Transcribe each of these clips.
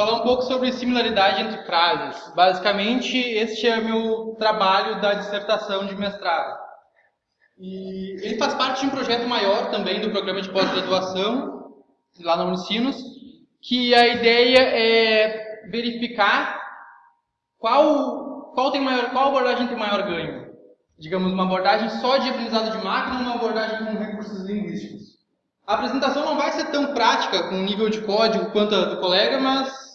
falar. Um pouco sobre similaridade entre frases. Basicamente, este é o meu trabalho da dissertação de mestrado. E ele faz parte de um projeto maior também do programa de pós-graduação, lá na Unicinos, que a ideia é verificar qual, qual, tem maior, qual abordagem tem maior ganho. Digamos, uma abordagem só de aprendizado de máquina ou uma abordagem com recursos linguísticos. A apresentação não vai ser tão prática com nível de código quanto a do colega, mas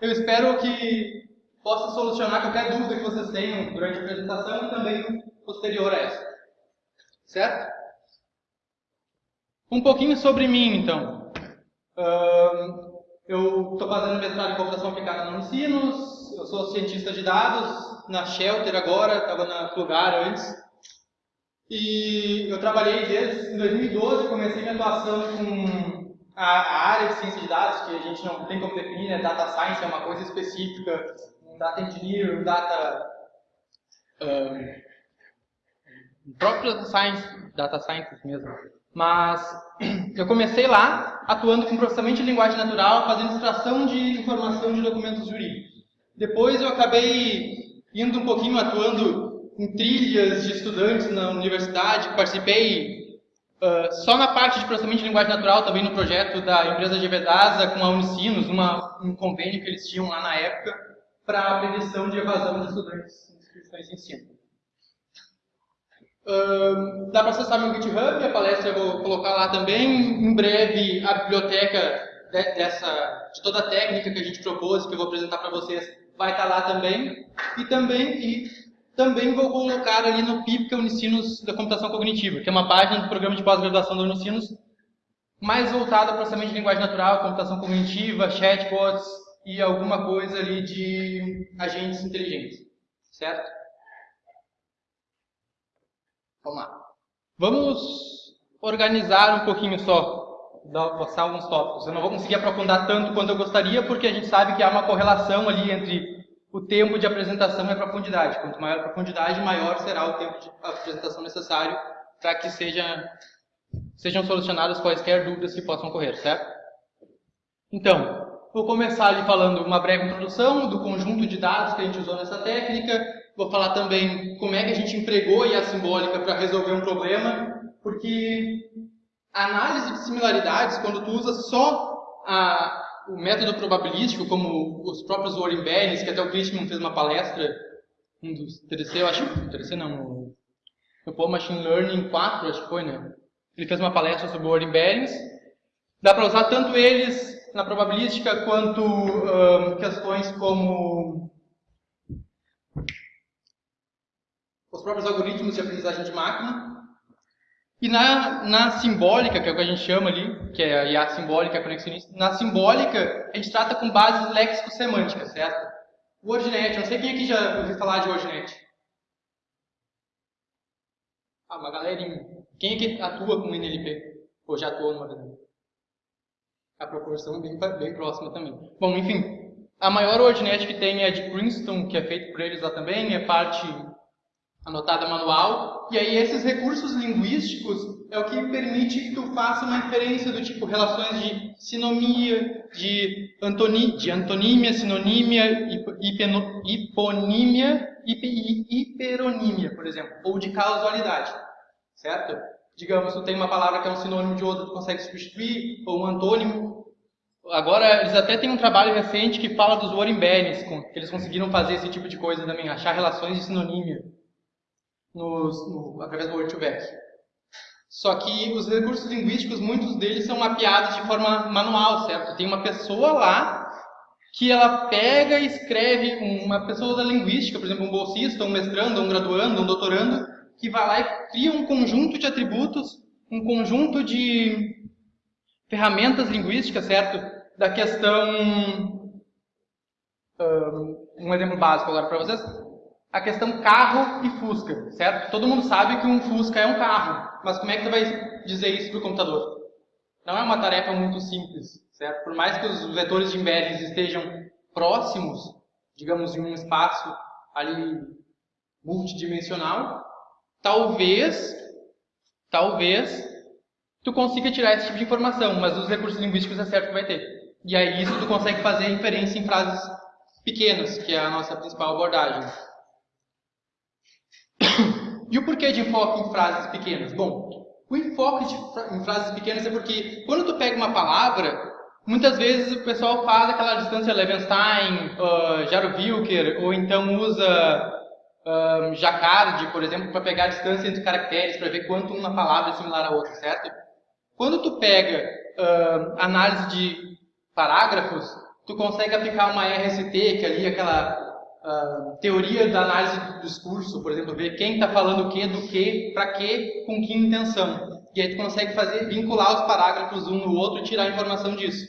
eu espero que possa solucionar qualquer dúvida que vocês tenham durante a apresentação e também posterior a essa. Certo? Um pouquinho sobre mim, então. eu estou fazendo mestrado em computação aplicada na Unicinos, eu sou cientista de dados, na Shelter agora, estava na Plugar antes. E eu trabalhei desde 2012, comecei minha atuação com a, área de ciência de dados, que a gente não tem como definir, né? Data Science é uma coisa específica, um Data Engineer, um Data... Um, próprio Data Science, Data Science mesmo. Mas eu comecei lá atuando com processamento de linguagem natural, fazendo extração de informação de documentos jurídicos. Depois eu acabei indo um pouquinho atuando em trilhas de estudantes na universidade, participei uh, só na parte de processamento de linguagem natural, também no projeto da empresa de Vedasa com a Unicinos, uma, um convênio que eles tinham lá na época para a prevenção de evasão de estudantes em instituições de ensino. Uh, dá para acessar meu GitHub, a palestra eu vou colocar lá também. Em breve, a biblioteca de, dessa, de toda a técnica que a gente propôs, que eu vou apresentar para vocês, vai estar lá também. E também, e também vou colocar ali no PIP, que é o Unicinos da Computação Cognitiva, que é uma página do programa de pós-graduação da Unicinos, mais voltada para processamento de linguagem natural, computação cognitiva, chatbots e alguma coisa ali de agentes inteligentes. Certo? Vamos lá. Vamos organizar um pouquinho só, passar alguns tópicos. Eu não vou conseguir aprofundar tanto quanto eu gostaria, porque a gente sabe que há uma correlação ali entre o tempo de apresentação e a profundidade. Quanto maior a profundidade, maior será o tempo de apresentação necessário para que seja, sejam solucionadas quaisquer dúvidas que possam ocorrer, certo? Então, vou começar ali falando uma breve introdução do conjunto de dados que a gente usou nessa técnica. Vou falar também como é que a gente empregou a simbólica para resolver um problema, porque a análise de similaridades, quando tu usa só a, o método probabilístico, como os próprios Warren Bennis, que até o Christian fez uma palestra, um dos TDC, eu acho, TDC não, no Paul Machine Learning 4, acho que foi, né? Ele fez uma palestra sobre o Warren Bennis. Dá para usar tanto eles na probabilística quanto questões como os próprios algoritmos de aprendizagem de máquina. E na, na simbólica, que é o que a gente chama ali, que é a IA simbólica, a conexionista, na simbólica a gente trata com bases léxico-semânticas, certo? WordNet, não sei quem aqui já ouviu falar de WordNet. Ah, uma galerinha. Quem aqui atua com NLP? Ou já atuou numa vez? A proporção é bem, bem próxima também. Bom, enfim, a maior WordNet que tem é de Princeton, que é feito por eles lá também, é parte anotada manual. E aí esses recursos linguísticos é o que permite que tu faça uma inferência do tipo relações de sinomia, de, antoni, de antonímia, sinonímia, hipeno, hiponímia e hiperonímia, por exemplo, ou de causalidade, certo? Digamos, tu tem uma palavra que é um sinônimo de outra, tu consegue substituir, ou um antônimo. Agora, eles até têm um trabalho recente que fala dos Warren Bennis, que eles conseguiram fazer esse tipo de coisa também, achar relações de sinonímia nos, no, através do Word2Vec. Só que os recursos linguísticos, muitos deles são mapeados de forma manual, certo? Tem uma pessoa lá que ela pega e escreve, uma pessoa da linguística, por exemplo, um bolsista, um mestrando, um graduando, um doutorando, que vai lá e cria um conjunto de atributos, um conjunto de ferramentas linguísticas, certo? Da questão... Um exemplo básico agora para vocês a questão carro e Fusca, certo? Todo mundo sabe que um Fusca é um carro, mas como é que você vai dizer isso para o computador? Não é uma tarefa muito simples, certo? Por mais que os vetores de embeddings estejam próximos, digamos, em um espaço ali multidimensional, talvez, talvez, tu consiga tirar esse tipo de informação, mas os recursos linguísticos é certo que vai ter. E aí isso tu consegue fazer inferência em frases pequenas, que é a nossa principal abordagem. E o porquê de enfoque em frases pequenas? Bom, o enfoque de, em frases pequenas é porque quando tu pega uma palavra, muitas vezes o pessoal faz aquela distância Levenstein, uh, Jaro-Wilker, ou então usa um, Jacquard, por exemplo, para pegar a distância entre caracteres, para ver quanto uma palavra é similar à outra, certo? Quando tu pega uh, análise de parágrafos, tu consegue aplicar uma RST, que é ali aquela teoria da análise do discurso, por exemplo, ver quem está falando o que, do que, para que, com que intenção. E aí tu consegue fazer, vincular os parágrafos um no outro e tirar a informação disso.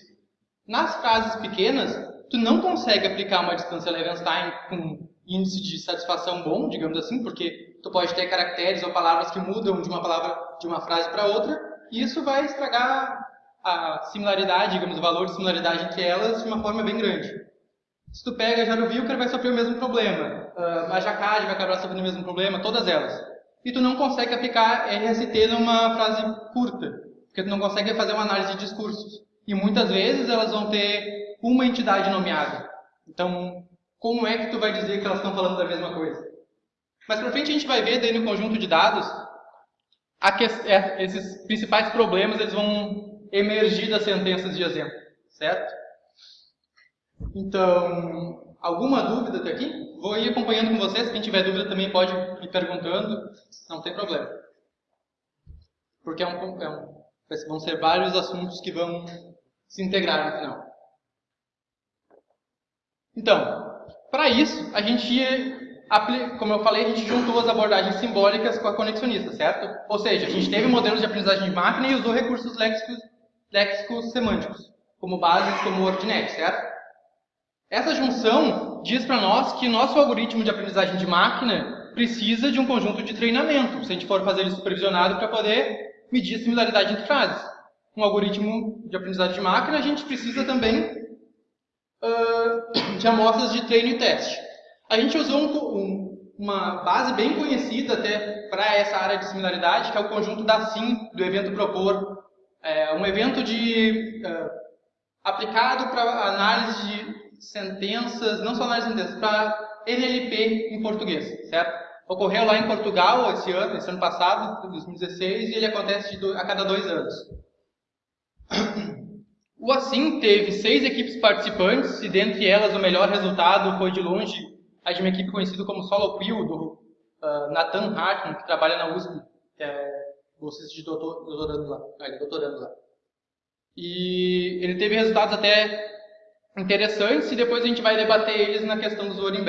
Nas frases pequenas, tu não consegue aplicar uma distância Levenstein com índice de satisfação bom, digamos assim, porque tu pode ter caracteres ou palavras que mudam de uma palavra de uma frase para outra, e isso vai estragar a similaridade, digamos, o valor de similaridade entre elas de uma forma bem grande. Se tu pega no Wilker, vai sofrer o mesmo problema. Uh, a Jacquard vai acabar sofrendo o mesmo problema, todas elas. E tu não consegue aplicar RST numa frase curta, porque tu não consegue fazer uma análise de discursos. E muitas vezes elas vão ter uma entidade nomeada. Então, como é que tu vai dizer que elas estão falando da mesma coisa? Mas para frente a gente vai ver daí no conjunto de dados que, é, esses principais problemas eles vão emergir das sentenças de exemplo, certo? Então, alguma dúvida até aqui? Vou ir acompanhando com vocês, quem tiver dúvida também pode ir perguntando, não tem problema. Porque é um, é um, vão ser vários assuntos que vão se integrar no final. Então, para isso, a gente, como eu falei, a gente juntou as abordagens simbólicas com a conexionista, certo? Ou seja, a gente teve modelos de aprendizagem de máquina e usou recursos léxicos, léxicos semânticos, como bases como o Ordinet, certo? Essa junção diz para nós que nosso algoritmo de aprendizagem de máquina precisa de um conjunto de treinamento, se a gente for fazer ele supervisionado para poder medir a similaridade entre frases. Um algoritmo de aprendizagem de máquina, a gente precisa também uh, de amostras de treino e teste. A gente usou um, um, uma base bem conhecida até para essa área de similaridade, que é o conjunto da SIM, do evento propor. É um evento de, uh, aplicado para análise de sentenças, não só análise de sentenças, para NLP em português, certo? Ocorreu lá em Portugal esse ano, esse ano passado, 2016, e ele acontece do, a cada dois anos. O Assim teve seis equipes participantes, e dentre elas o melhor resultado foi de longe a de uma equipe conhecida como Solo Quill, do uh, Nathan Hartman, que trabalha na USP, que é bolsista de doutor, doutorando lá. Ah, é doutorando lá. E ele teve resultados até interessantes, e depois a gente vai debater eles na questão dos word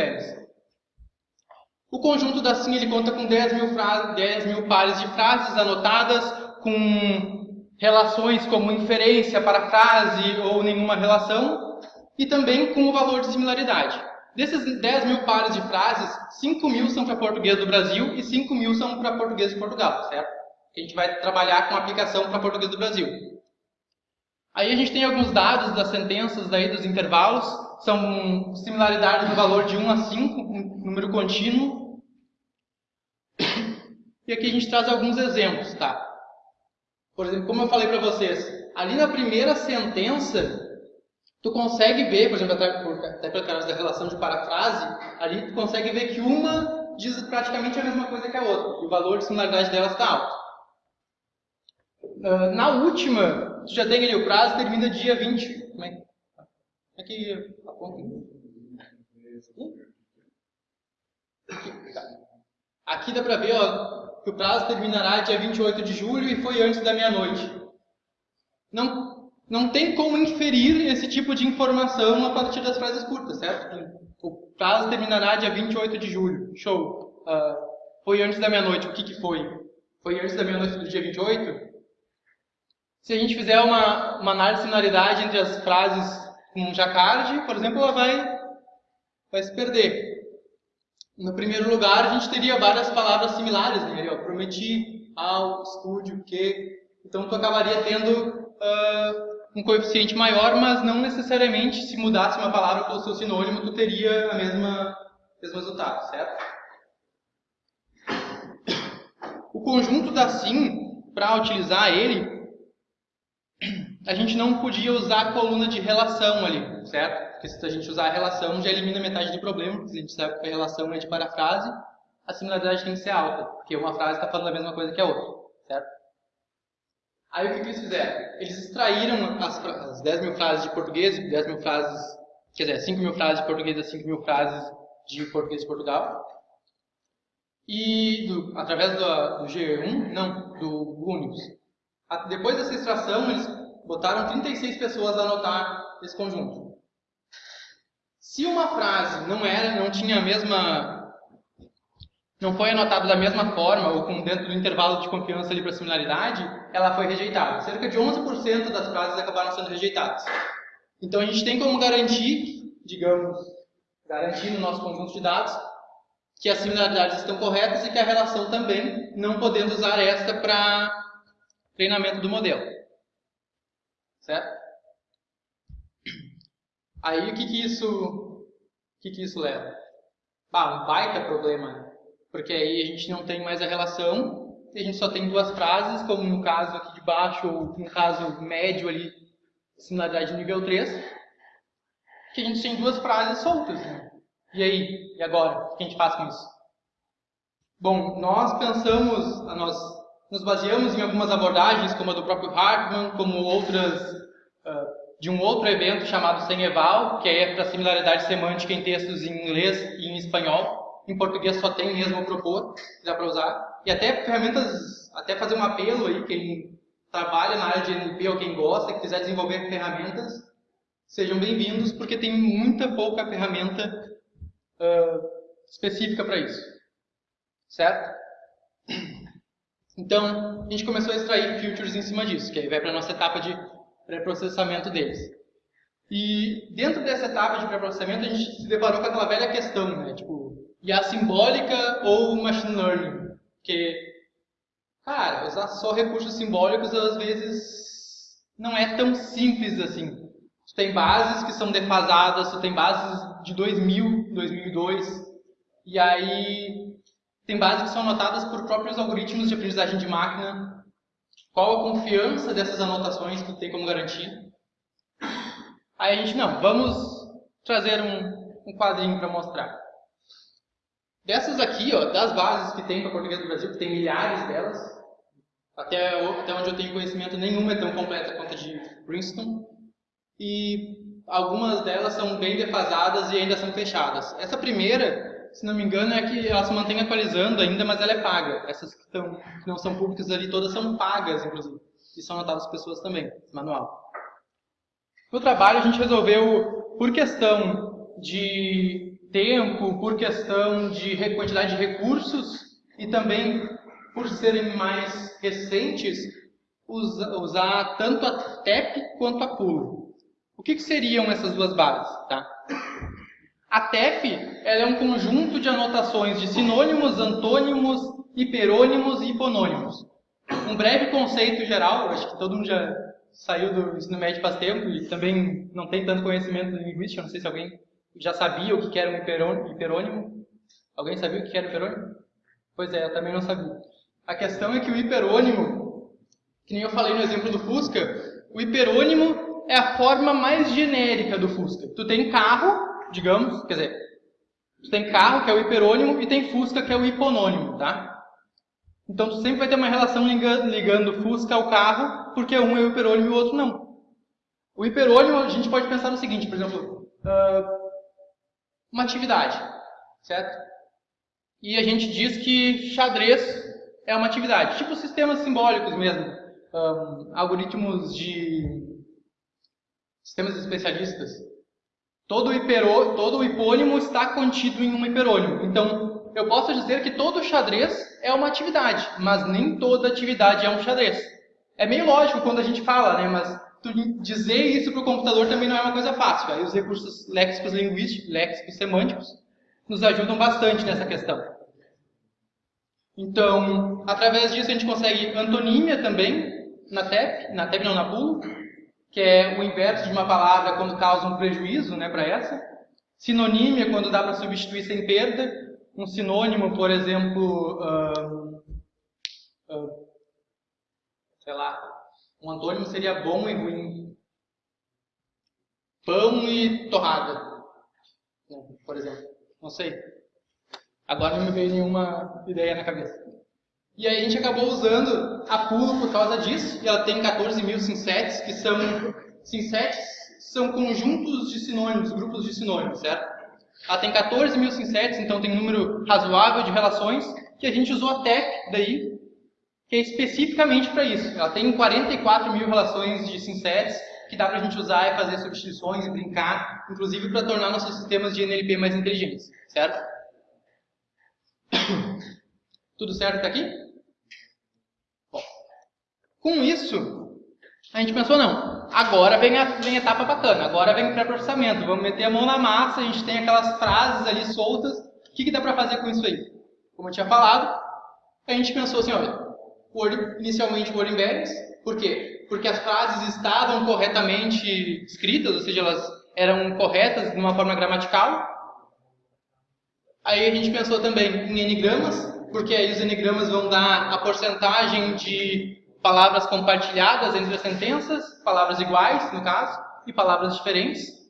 O conjunto da SIM ele conta com 10 mil, 10 mil pares de frases anotadas, com relações como inferência, parafrase ou nenhuma relação, e também com o valor de similaridade. Desses 10 mil pares de frases, 5 mil são para português do Brasil e 5 mil são para português de Portugal, certo? A gente vai trabalhar com aplicação para português do Brasil. Aí a gente tem alguns dados das sentenças daí dos intervalos, são similaridades no valor de 1 a 5, um número contínuo. E aqui a gente traz alguns exemplos, tá? Por exemplo, como eu falei para vocês, ali na primeira sentença, tu consegue ver, por exemplo, até, até pelo caso da relação de parafrase, ali tu consegue ver que uma diz praticamente a mesma coisa que a outra, e o valor de similaridade delas está alto. Uh, na última, tu já tem ali o prazo, termina dia 20. Como é, é que? Aqui, tá. Aqui dá para ver, ó, que o prazo terminará dia 28 de julho e foi antes da meia-noite. Não, não tem como inferir esse tipo de informação a partir das frases curtas, certo? O prazo terminará dia 28 de julho. Show. Uh, foi antes da meia-noite. O que, que foi? Foi antes da meia-noite do dia 28? Se a gente fizer uma, uma análise de similaridade entre as frases com Jacquard, por exemplo, ela vai, vai se perder. No primeiro lugar, a gente teria várias palavras similares, né? Eu prometi, ao, estúdio, que. Então, tu acabaria tendo uh, um coeficiente maior, mas não necessariamente, se mudasse uma palavra pelo seu sinônimo, tu teria a mesma, mesmo resultado, certo? O conjunto da SIM, para utilizar ele, a gente não podia usar a coluna de relação ali, certo? Porque se a gente usar a relação, já elimina metade do problema, porque a gente sabe que a relação é de parafrase, a similaridade tem que ser alta, porque uma frase está falando a mesma coisa que a outra, certo? Aí o que, que eles fizeram? Eles extraíram as, as 10 mil frases de português, 10 mil frases, quer dizer, 5 mil frases de português e 5 mil frases de português de Portugal, e do, através do, do, G1, não, do Unix. Depois dessa extração, eles botaram 36 pessoas a anotar esse conjunto. Se uma frase não era, não tinha a mesma, não foi anotada da mesma forma ou com dentro do intervalo de confiança ali para similaridade, ela foi rejeitada. Cerca de 11% das frases acabaram sendo rejeitadas. Então a gente tem como garantir, digamos, garantir no nosso conjunto de dados que as similaridades estão corretas e que a relação também, não podendo usar esta para treinamento do modelo. Certo? Aí o que, que isso o que, que isso leva? Ah, um baita problema, né? porque aí a gente não tem mais a relação, a gente só tem duas frases, como no caso aqui de baixo, ou no caso médio ali, similaridade nível 3, que a gente tem duas frases soltas. Né? E aí? E agora? O que a gente faz com isso? Bom, nós pensamos, nós nos baseamos em algumas abordagens, como a do próprio Hartmann, como outras uh, de um outro evento chamado Seneval, que é para similaridade semântica em textos em inglês e em espanhol. Em português só tem mesmo propor, dá para usar. E até ferramentas, até fazer um apelo aí, quem trabalha na área de NLP ou quem gosta, que quiser desenvolver ferramentas, sejam bem-vindos, porque tem muita pouca ferramenta uh, específica para isso. Certo? Então, a gente começou a extrair filters em cima disso, que aí vai para a nossa etapa de pré-processamento deles. E dentro dessa etapa de pré-processamento, a gente se deparou com aquela velha questão, né? Tipo, IA simbólica ou machine learning? Porque, cara, usar só recursos simbólicos às vezes não é tão simples assim. Tu tem bases que são defasadas, tu tem bases de 2000, 2002, e aí tem bases que são anotadas por próprios algoritmos de aprendizagem de máquina. Qual a confiança dessas anotações que tem como garantia? Aí a gente, não, vamos trazer um, um quadrinho para mostrar. Dessas aqui, ó, das bases que tem para português do Brasil, que tem milhares delas, até, até onde eu tenho conhecimento, nenhuma é tão completa quanto a de Princeton e algumas delas são bem defasadas e ainda são fechadas. Essa primeira, se não me engano, é que ela se mantém atualizando ainda, mas ela é paga. Essas que, estão, que não são públicas ali, todas são pagas, inclusive. E são anotadas pessoas também, manual. No trabalho, a gente resolveu, por questão de tempo, por questão de quantidade de recursos e também por serem mais recentes, usar tanto a TEP quanto a PUL. O que, que seriam essas duas bases? Tá? A TEF é um conjunto de anotações de sinônimos, antônimos, hiperônimos e hiponônimos. Um breve conceito geral, acho que todo mundo já saiu do ensino médio faz tempo e também não tem tanto conhecimento de linguística, não sei se alguém já sabia o que era um hiperônimo. Alguém sabia o que era hiperônimo? Pois é, eu também não sabia. A questão é que o hiperônimo, que nem eu falei no exemplo do Fusca, o hiperônimo é a forma mais genérica do Fusca. Tu tem carro, digamos, quer dizer, tu tem carro, que é o hiperônimo, e tem Fusca, que é o hiponônimo, tá? Então tu sempre vai ter uma relação ligando, ligando Fusca ao carro, porque um é o hiperônimo e o outro não. O hiperônimo, a gente pode pensar no seguinte, por exemplo, uh, uma atividade, certo? E a gente diz que xadrez é uma atividade, tipo sistemas simbólicos mesmo, um, algoritmos de sistemas especialistas, todo, hiperô, todo hipônimo está contido em um hiperônimo. Então, eu posso dizer que todo xadrez é uma atividade, mas nem toda atividade é um xadrez. É meio lógico quando a gente fala, né? Mas dizer isso para o computador também não é uma coisa fácil. Aí os recursos léxicos linguísticos, léxicos semânticos, nos ajudam bastante nessa questão. Então, através disso a gente consegue antonímia também, na TEP, na TEP não, na PUL, que é o inverso de uma palavra quando causa um prejuízo né, para essa. Sinonímia, quando dá para substituir sem perda. Um sinônimo, por exemplo, uh, uh, sei lá, Um antônimo seria bom e ruim. Pão e torrada, por exemplo. Não sei. Agora não me veio nenhuma ideia na cabeça. E aí a gente acabou usando a pulo por causa disso, e ela tem 14 mil sinsetes, que são sinsetes são conjuntos de sinônimos, grupos de sinônimos, certo? Ela tem 14 mil sinsetes, então tem um número razoável de relações, que a gente usou a TEP daí, que é especificamente para isso. Ela tem 44 mil relações de sinsetes, que dá para a gente usar e fazer substituições e brincar, inclusive para tornar nossos sistemas de NLP mais inteligentes, certo? Tudo certo até aqui? Com isso, a gente pensou, não, agora vem a, vem a etapa bacana, agora vem o pré-processamento, vamos meter a mão na massa, a gente tem aquelas frases ali soltas, o que, que dá para fazer com isso aí? Como eu tinha falado, a gente pensou assim, olha, inicialmente Word Embeddings, por quê? Porque as frases estavam corretamente escritas, ou seja, elas eram corretas de uma forma gramatical. Aí a gente pensou também em enigramas, porque aí os enigramas vão dar a porcentagem de palavras compartilhadas entre as sentenças, palavras iguais, no caso, e palavras diferentes.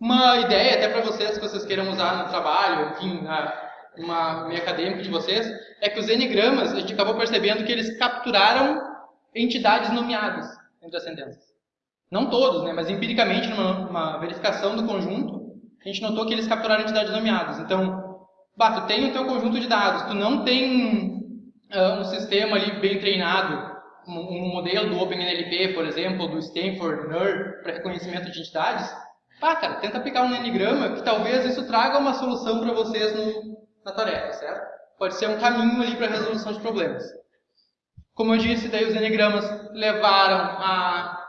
Uma ideia até para vocês, que vocês queiram usar no trabalho, enfim, na, uma meio acadêmica de vocês, é que os enigramas, a gente acabou percebendo que eles capturaram entidades nomeadas entre as sentenças. Não todos, né, mas empiricamente, numa verificação do conjunto, a gente notou que eles capturaram entidades nomeadas. Então, bah, tu tem o teu conjunto de dados, tu não tem um sistema ali bem treinado, um, modelo do OpenNLP, por exemplo, do Stanford NER para reconhecimento de entidades, pá, cara, tenta aplicar um enigrama que talvez isso traga uma solução para vocês no, na tarefa, certo? Pode ser um caminho ali para resolução de problemas. Como eu disse, daí os enigramas levaram a,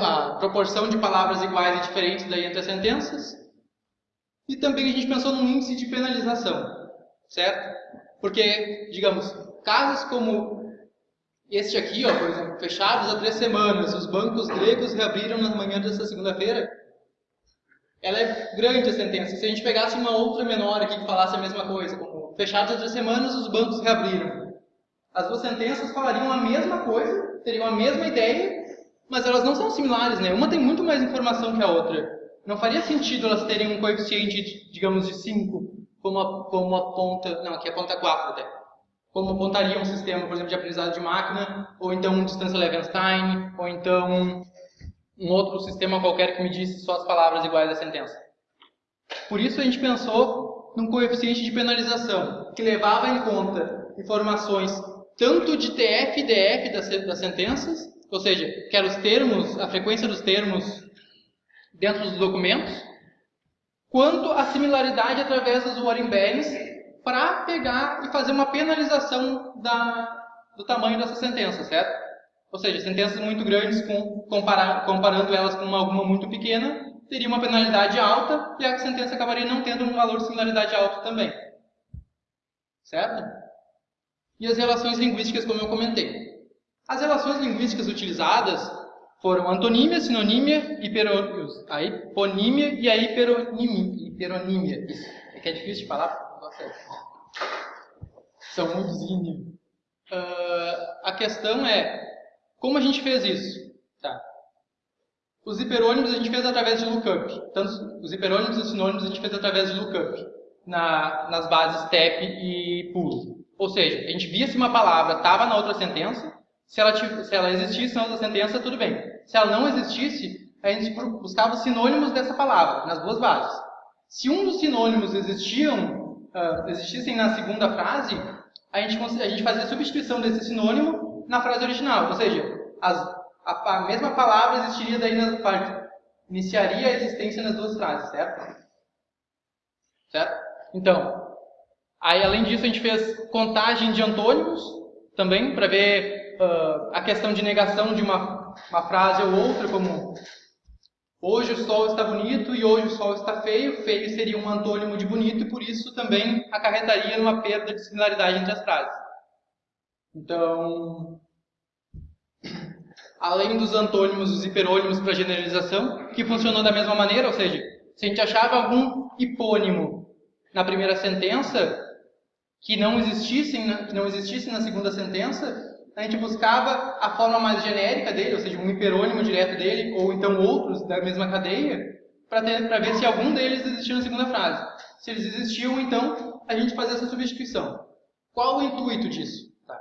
a proporção de palavras iguais e diferentes daí entre as sentenças. E também a gente pensou num índice de penalização, certo? Porque, digamos, casos como este aqui, ó, por exemplo, fechados há três semanas, os bancos gregos reabriram na manhã dessa segunda-feira, ela é grande a sentença. Se a gente pegasse uma outra menor aqui que falasse a mesma coisa, como fechados há três semanas, os bancos reabriram. As duas sentenças falariam a mesma coisa, teriam a mesma ideia, mas elas não são similares, né? Uma tem muito mais informação que a outra. Não faria sentido elas terem um coeficiente, digamos, de 5 como, como aponta, não, aqui aponta 4 até, como apontaria um sistema, por exemplo, de aprendizado de máquina, ou então um distância Levenstein, ou então um outro sistema qualquer que me disse só as palavras iguais da sentença. Por isso a gente pensou num coeficiente de penalização, que levava em conta informações tanto de TF e DF das, das sentenças, ou seja, que eram os termos, a frequência dos termos dentro dos documentos, quanto a similaridade através dos warning bands para pegar e fazer uma penalização da, do tamanho dessa sentença, certo? Ou seja, sentenças muito grandes com, comparar, comparando elas com uma, alguma muito pequena, teria uma penalidade alta e a sentença acabaria não tendo um valor de similaridade alto também. Certo? E as relações linguísticas, como eu comentei. As relações linguísticas utilizadas foram antonímia, sinonímia, hiperonímia, a hiponímia e a hiperonímia. Isso é que é difícil de falar, são muitos índios. Uh, a questão é, como a gente fez isso? Tá. Os hiperônimos a gente fez através de lookup. Tanto os hiperônimos e os sinônimos a gente fez através de lookup. Na, nas bases TEP e PUL. Ou seja, a gente via se uma palavra estava na outra sentença, se ela, se ela existisse na sentença, tudo bem. Se ela não existisse, a gente buscava os sinônimos dessa palavra, nas duas bases. Se um dos sinônimos existiam, uh, existissem na segunda frase, a gente, a gente fazia a substituição desse sinônimo na frase original. Ou seja, as, a, a, mesma palavra existiria daí na parte. Iniciaria a existência nas duas frases, certo? Certo? Então, aí além disso a gente fez contagem de antônimos também, para ver uh, a questão de negação de uma uma frase ou outra, como hoje o sol está bonito e hoje o sol está feio. Feio seria um antônimo de bonito e por isso também acarretaria numa perda de similaridade entre as frases. Então, além dos antônimos, os hiperônimos para generalização, que funcionou da mesma maneira, ou seja, se a gente achava algum hipônimo na primeira sentença que não existisse, que não existisse na segunda sentença, a gente buscava a forma mais genérica dele, ou seja, um hiperônimo direto dele, ou então outros da mesma cadeia, para ver se algum deles existia na segunda frase. Se eles existiam, então, a gente fazia essa substituição. Qual o intuito disso? Tá.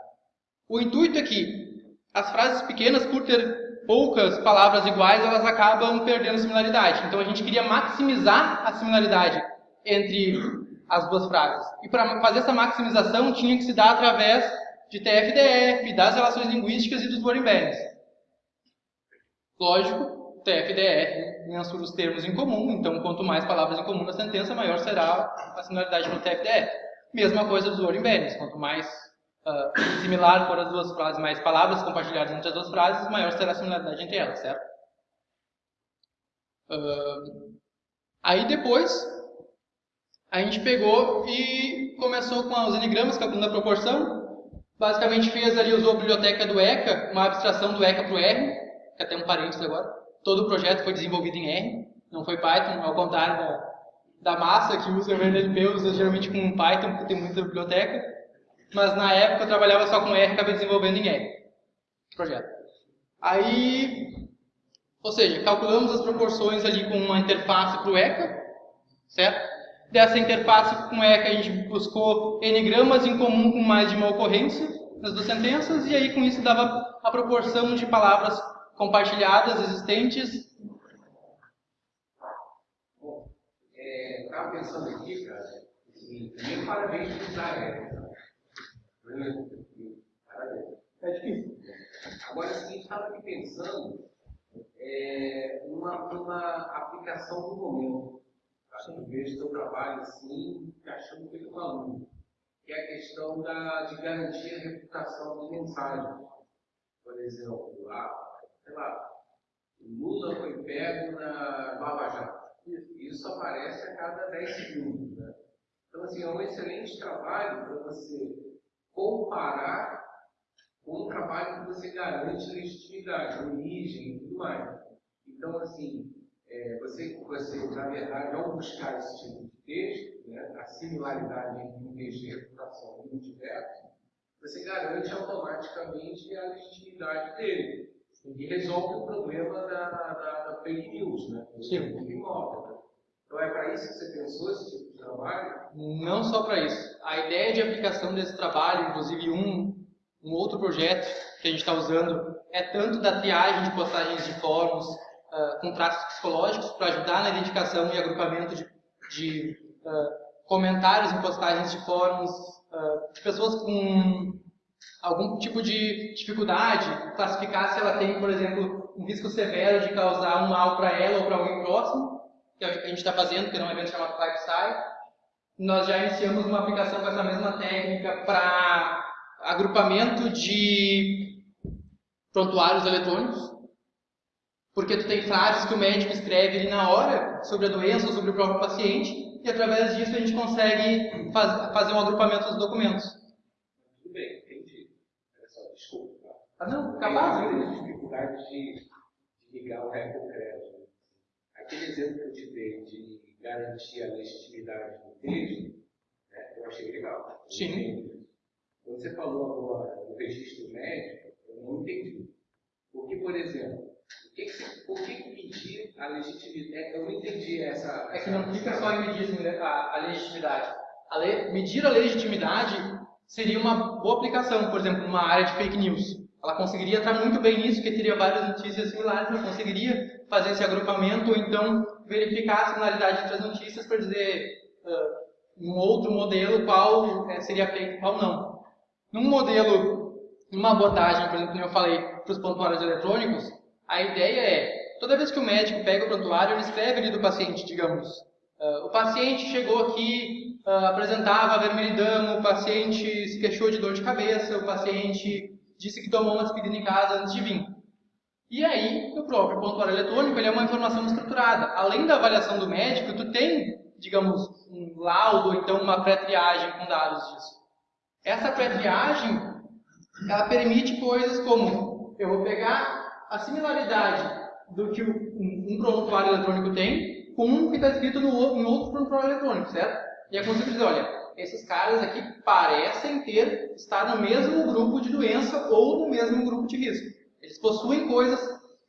O intuito é que as frases pequenas, por ter poucas palavras iguais, elas acabam perdendo similaridade. Então, a gente queria maximizar a similaridade entre as duas frases. E para fazer essa maximização, tinha que se dar através de TF-DF, das relações linguísticas e dos word embeddings. Lógico, TF-DF mensura os termos em comum, então quanto mais palavras em comum na sentença, maior será a similaridade no TF-DF. Mesma coisa dos word embeddings, quanto mais uh, similar for as duas frases, mais palavras compartilhadas entre as duas frases, maior será a similaridade entre elas, certo? Uh, aí depois, a gente pegou e começou com os enigramas, calculando a proporção, Basicamente fez ali, usou a biblioteca do ECA, uma abstração do ECA para o R, que até um parênteses agora. Todo o projeto foi desenvolvido em R, não foi Python, ao contrário da, da massa que usa o NLP, usa geralmente com Python, porque tem muita biblioteca. Mas na época eu trabalhava só com R e acabei desenvolvendo em R. Projeto. Aí, ou seja, calculamos as proporções ali com uma interface para o ECA, certo? Dessa interface com ECA a gente buscou n-gramas em comum com mais de uma ocorrência nas duas sentenças, e aí com isso dava a proporção de palavras compartilhadas existentes. Bom, estava é, pensando aqui, cara, assim, primeiro parabéns por usar ECA. Parabéns. É difícil. Agora, o seguinte, estava aqui pensando é, uma, uma aplicação do momento. Acho que vejo seu trabalho assim, achando que ele com aluno, que é a questão da, de garantir a reputação das mensagens. Por exemplo, a, sei lá, o Lula foi pego na Lava Jato. Isso aparece a cada 10 segundos. Né? Então, assim, é um excelente trabalho para você comparar com um trabalho que você garante legitimidade, origem e tudo mais. Então, assim, é, você, você, na verdade, ao buscar esse tipo de texto, né, a similaridade entre um texto de reputação e um diverso, você garante automaticamente a legitimidade dele. E resolve o problema da, da, da fake news, né? Sim. Imóvel, né? Então é para isso que você pensou esse tipo de trabalho? Não só para isso. A ideia de aplicação desse trabalho, inclusive um, um outro projeto que a gente está usando, é tanto da triagem de postagens de fóruns, com traços psicológicos para ajudar na identificação e agrupamento de, de uh, comentários em postagens de fóruns, uh, de pessoas com algum tipo de dificuldade, classificar se ela tem, por exemplo, um risco severo de causar um mal para ela ou para alguém próximo, que a gente está fazendo, que é um evento chamado Lifestyle. Nós já iniciamos uma aplicação com essa mesma técnica para agrupamento de prontuários eletrônicos, porque tu tem frases que o médico escreve ali na hora sobre a doença ou sobre o próprio paciente, e através disso a gente consegue faz, fazer um agrupamento dos documentos. Tudo bem, entendi. Olha só, desculpa. Ah, não, capaz. Eu tenho dificuldade de, de ligar o ré com o crédito. Aquele exemplo que eu te dei de garantir a legitimidade do texto, né, eu achei legal. Sim. Quando você falou agora do registro médico, eu não entendi. Porque, por exemplo, que que, medir a legitimidade? É, eu não entendi essa. É que não fica só em medir a, a legitimidade. A le, medir a legitimidade seria uma boa aplicação, por exemplo, numa área de fake news. Ela conseguiria estar muito bem nisso, porque teria várias notícias similares, ela conseguiria fazer esse agrupamento ou então verificar a similaridade entre as notícias para dizer uh, um outro modelo qual é, seria feito e qual não. Num modelo, numa abordagem, por exemplo, como eu falei, para os pontuários eletrônicos, a ideia é, toda vez que o médico pega o prontuário, ele escreve ali do paciente, digamos. Uh, o paciente chegou aqui, uh, apresentava vermelhidão, o paciente se queixou de dor de cabeça, o paciente disse que tomou uma despedida em casa antes de vir. E aí, o próprio prontuário eletrônico ele é uma informação estruturada. Além da avaliação do médico, tu tem, digamos, um laudo, então uma pré-triagem com dados disso. Essa pré-triagem, ela permite coisas como, eu vou pegar a similaridade do que um, prontuário eletrônico tem com um que está escrito no, em outro prontuário eletrônico, certo? E é consigo dizer, olha, esses caras aqui parecem ter estar no mesmo grupo de doença ou no mesmo grupo de risco. Eles possuem coisas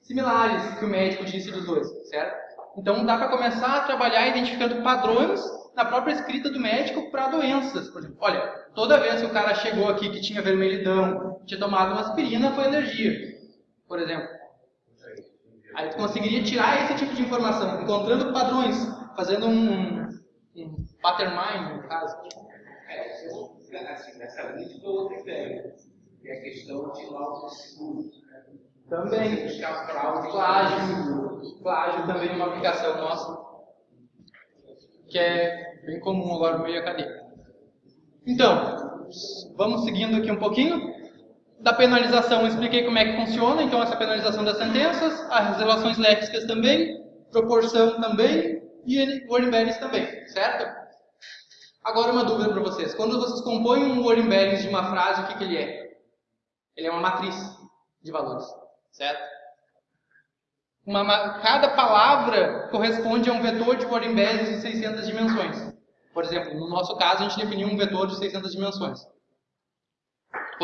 similares que o médico disse dos dois, certo? Então dá para começar a trabalhar identificando padrões na própria escrita do médico para doenças. Por exemplo, olha, toda vez que o cara chegou aqui que tinha vermelhidão, tinha tomado uma aspirina, foi alergia, por exemplo. Aí tu conseguiria tirar esse tipo de informação, encontrando padrões, fazendo um, um pattern mind, no caso. É, assim, nessa linha de outra ideia, que é a questão de laudos seguros. Né? Também. Buscar fraude. Plágio. Plágio também é uma aplicação nossa, que é bem comum agora no meio acadêmico. Então, vamos seguindo aqui um pouquinho. Da penalização eu expliquei como é que funciona, então essa penalização das sentenças, as relações léxicas também, proporção também e word embeddings também, certo? Agora uma dúvida para vocês. Quando vocês compõem um word embeddings de uma frase, o que, que ele é? Ele é uma matriz de valores, certo? Uma, cada palavra corresponde a um vetor de word embeddings de 600 dimensões. Por exemplo, no nosso caso, a gente definiu um vetor de 600 dimensões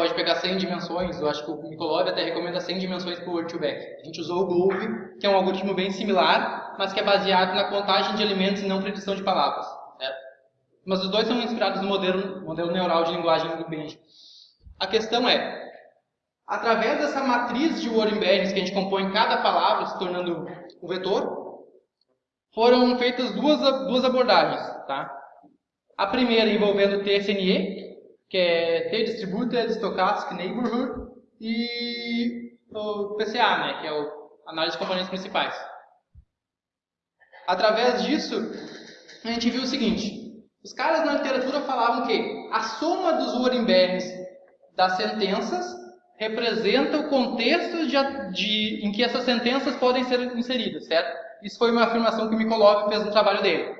pode pegar 100 dimensões, eu acho que o Mikolov até recomenda 100 dimensões para o Word2Vec. A gente usou o Groove, que é um algoritmo bem similar, mas que é baseado na contagem de elementos e não predição de palavras. Certo? Mas os dois são inspirados no modelo, modelo neural de linguagem do Benjamin. A questão é, através dessa matriz de word embeddings que a gente compõe cada palavra, se tornando um vetor, foram feitas duas, duas abordagens. Tá? A primeira envolvendo TSNE, que é T-Distributed Stochastic Neighborhood, e o PCA, né, que é o análise de componentes principais. Através disso, a gente viu o seguinte, os caras na literatura falavam que a soma dos word embeddings das sentenças representa o contexto de, de, em que essas sentenças podem ser inseridas, certo? Isso foi uma afirmação que Mikolov fez no trabalho dele.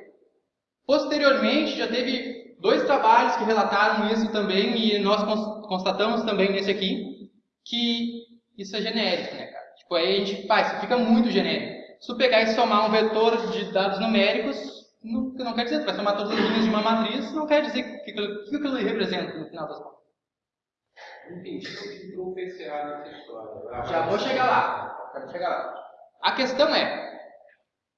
Posteriormente, já teve dois trabalhos que relataram isso também e nós constatamos também nesse aqui que isso é genérico, né, cara? Tipo, aí a gente, faz, isso fica muito genérico. Se tu pegar e somar um vetor de dados numéricos, não, não quer dizer, tu vai somar todas as linhas de uma matriz, não quer dizer o que, que, que aquilo representa no final das contas. Entendi que entrou o PCA nessa história. Já vou chegar lá. Quero chegar lá. A questão é,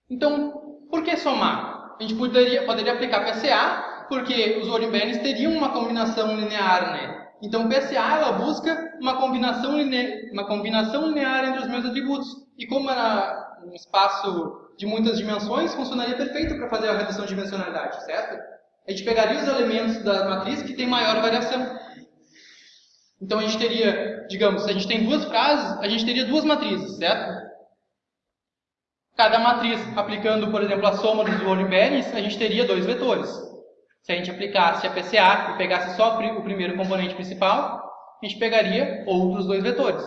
então, por que somar? A gente poderia, poderia aplicar PCA porque os Orimbenes teriam uma combinação linear, né? Então, PSA ela busca uma combinação, linear, uma combinação linear entre os meus atributos. E como era um espaço de muitas dimensões, funcionaria perfeito para fazer a redução de dimensionalidade, certo? A gente pegaria os elementos da matriz que tem maior variação. Então, a gente teria, digamos, se a gente tem duas frases, a gente teria duas matrizes, certo? Cada matriz, aplicando, por exemplo, a soma dos Orimbenes, a gente teria dois vetores. Se a gente aplicasse a PCA e pegasse só o primeiro componente principal, a gente pegaria outros dois vetores.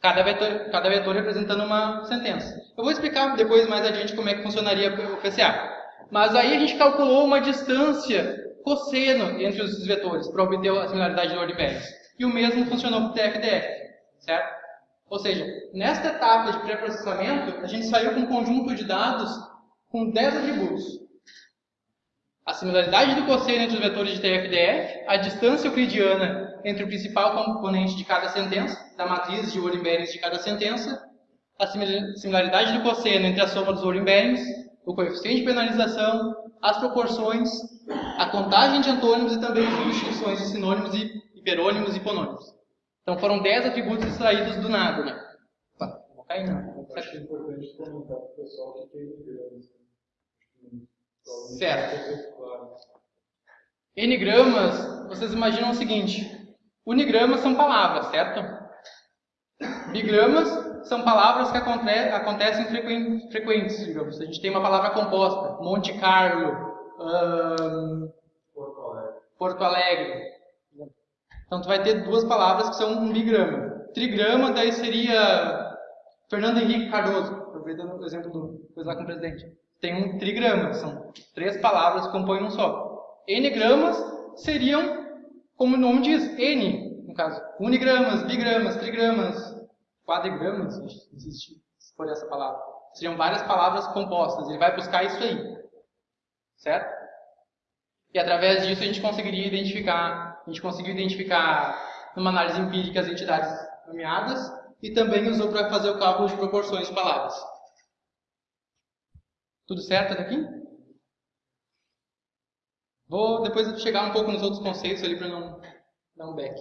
Cada vetor, cada vetor representando uma sentença. Eu vou explicar depois, mais adiante, como é que funcionaria o PCA. Mas aí a gente calculou uma distância cosseno entre os vetores para obter a similaridade de ordem E o mesmo funcionou para o TFDF, certo? Ou seja, nesta etapa de pré-processamento, a gente saiu com um conjunto de dados com 10 atributos a similaridade do cosseno entre os vetores de TF-DF, a distância euclidiana entre o principal componente de cada sentença, da matriz de Word de cada sentença, a similaridade do cosseno entre a soma dos Word o coeficiente de penalização, as proporções, a contagem de antônimos e também as substituições de sinônimos e hiperônimos e hiponônimos. Então foram 10 atributos extraídos do nada, né? Vou cair não. Acho importante comentar para o pessoal que tem Certo. N-gramas, vocês imaginam o seguinte: unigramas são palavras, certo? Bigramas são palavras que aconte acontecem frequentes, digamos. A gente tem uma palavra composta: Monte Carlo, um, Porto Alegre. Porto Alegre. Então, tu vai ter duas palavras que são um bigrama. Trigrama, daí seria Fernando Henrique Cardoso, aproveitando o exemplo do coisa lá com o presidente tem um trigrama, são três palavras que compõem um só. N-gramas seriam, como o nome diz, N, no caso. Unigramas, bigramas, trigramas, quadrigramas, existe, se for essa palavra. Seriam várias palavras compostas, ele vai buscar isso aí. Certo? E através disso a gente conseguiria identificar, a gente conseguiu identificar numa análise empírica as entidades nomeadas e também usou para fazer o cálculo de proporções de palavras. Tudo certo até aqui? Vou depois chegar um pouco nos outros conceitos ali para não dar um back.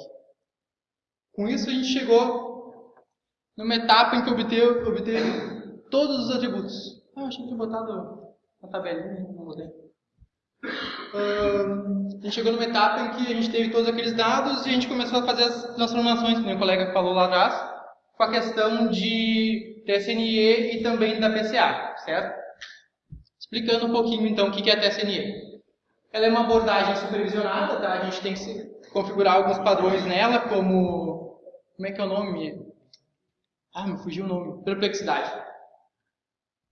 Com isso a gente chegou numa etapa em que obteve, obteve todos os atributos. Ah, eu achei que tinha botado uma tabelinha, não botei. A gente chegou numa etapa em que a gente teve todos aqueles dados e a gente começou a fazer as transformações, que o colega falou lá atrás, com a questão de TSNE e também da PCA, certo? Explicando um pouquinho então o que é a TSNE. Ela é uma abordagem supervisionada, tá? A gente tem que configurar alguns padrões nela, como... Como é que é o nome? Ah, me fugiu o nome. Perplexidade.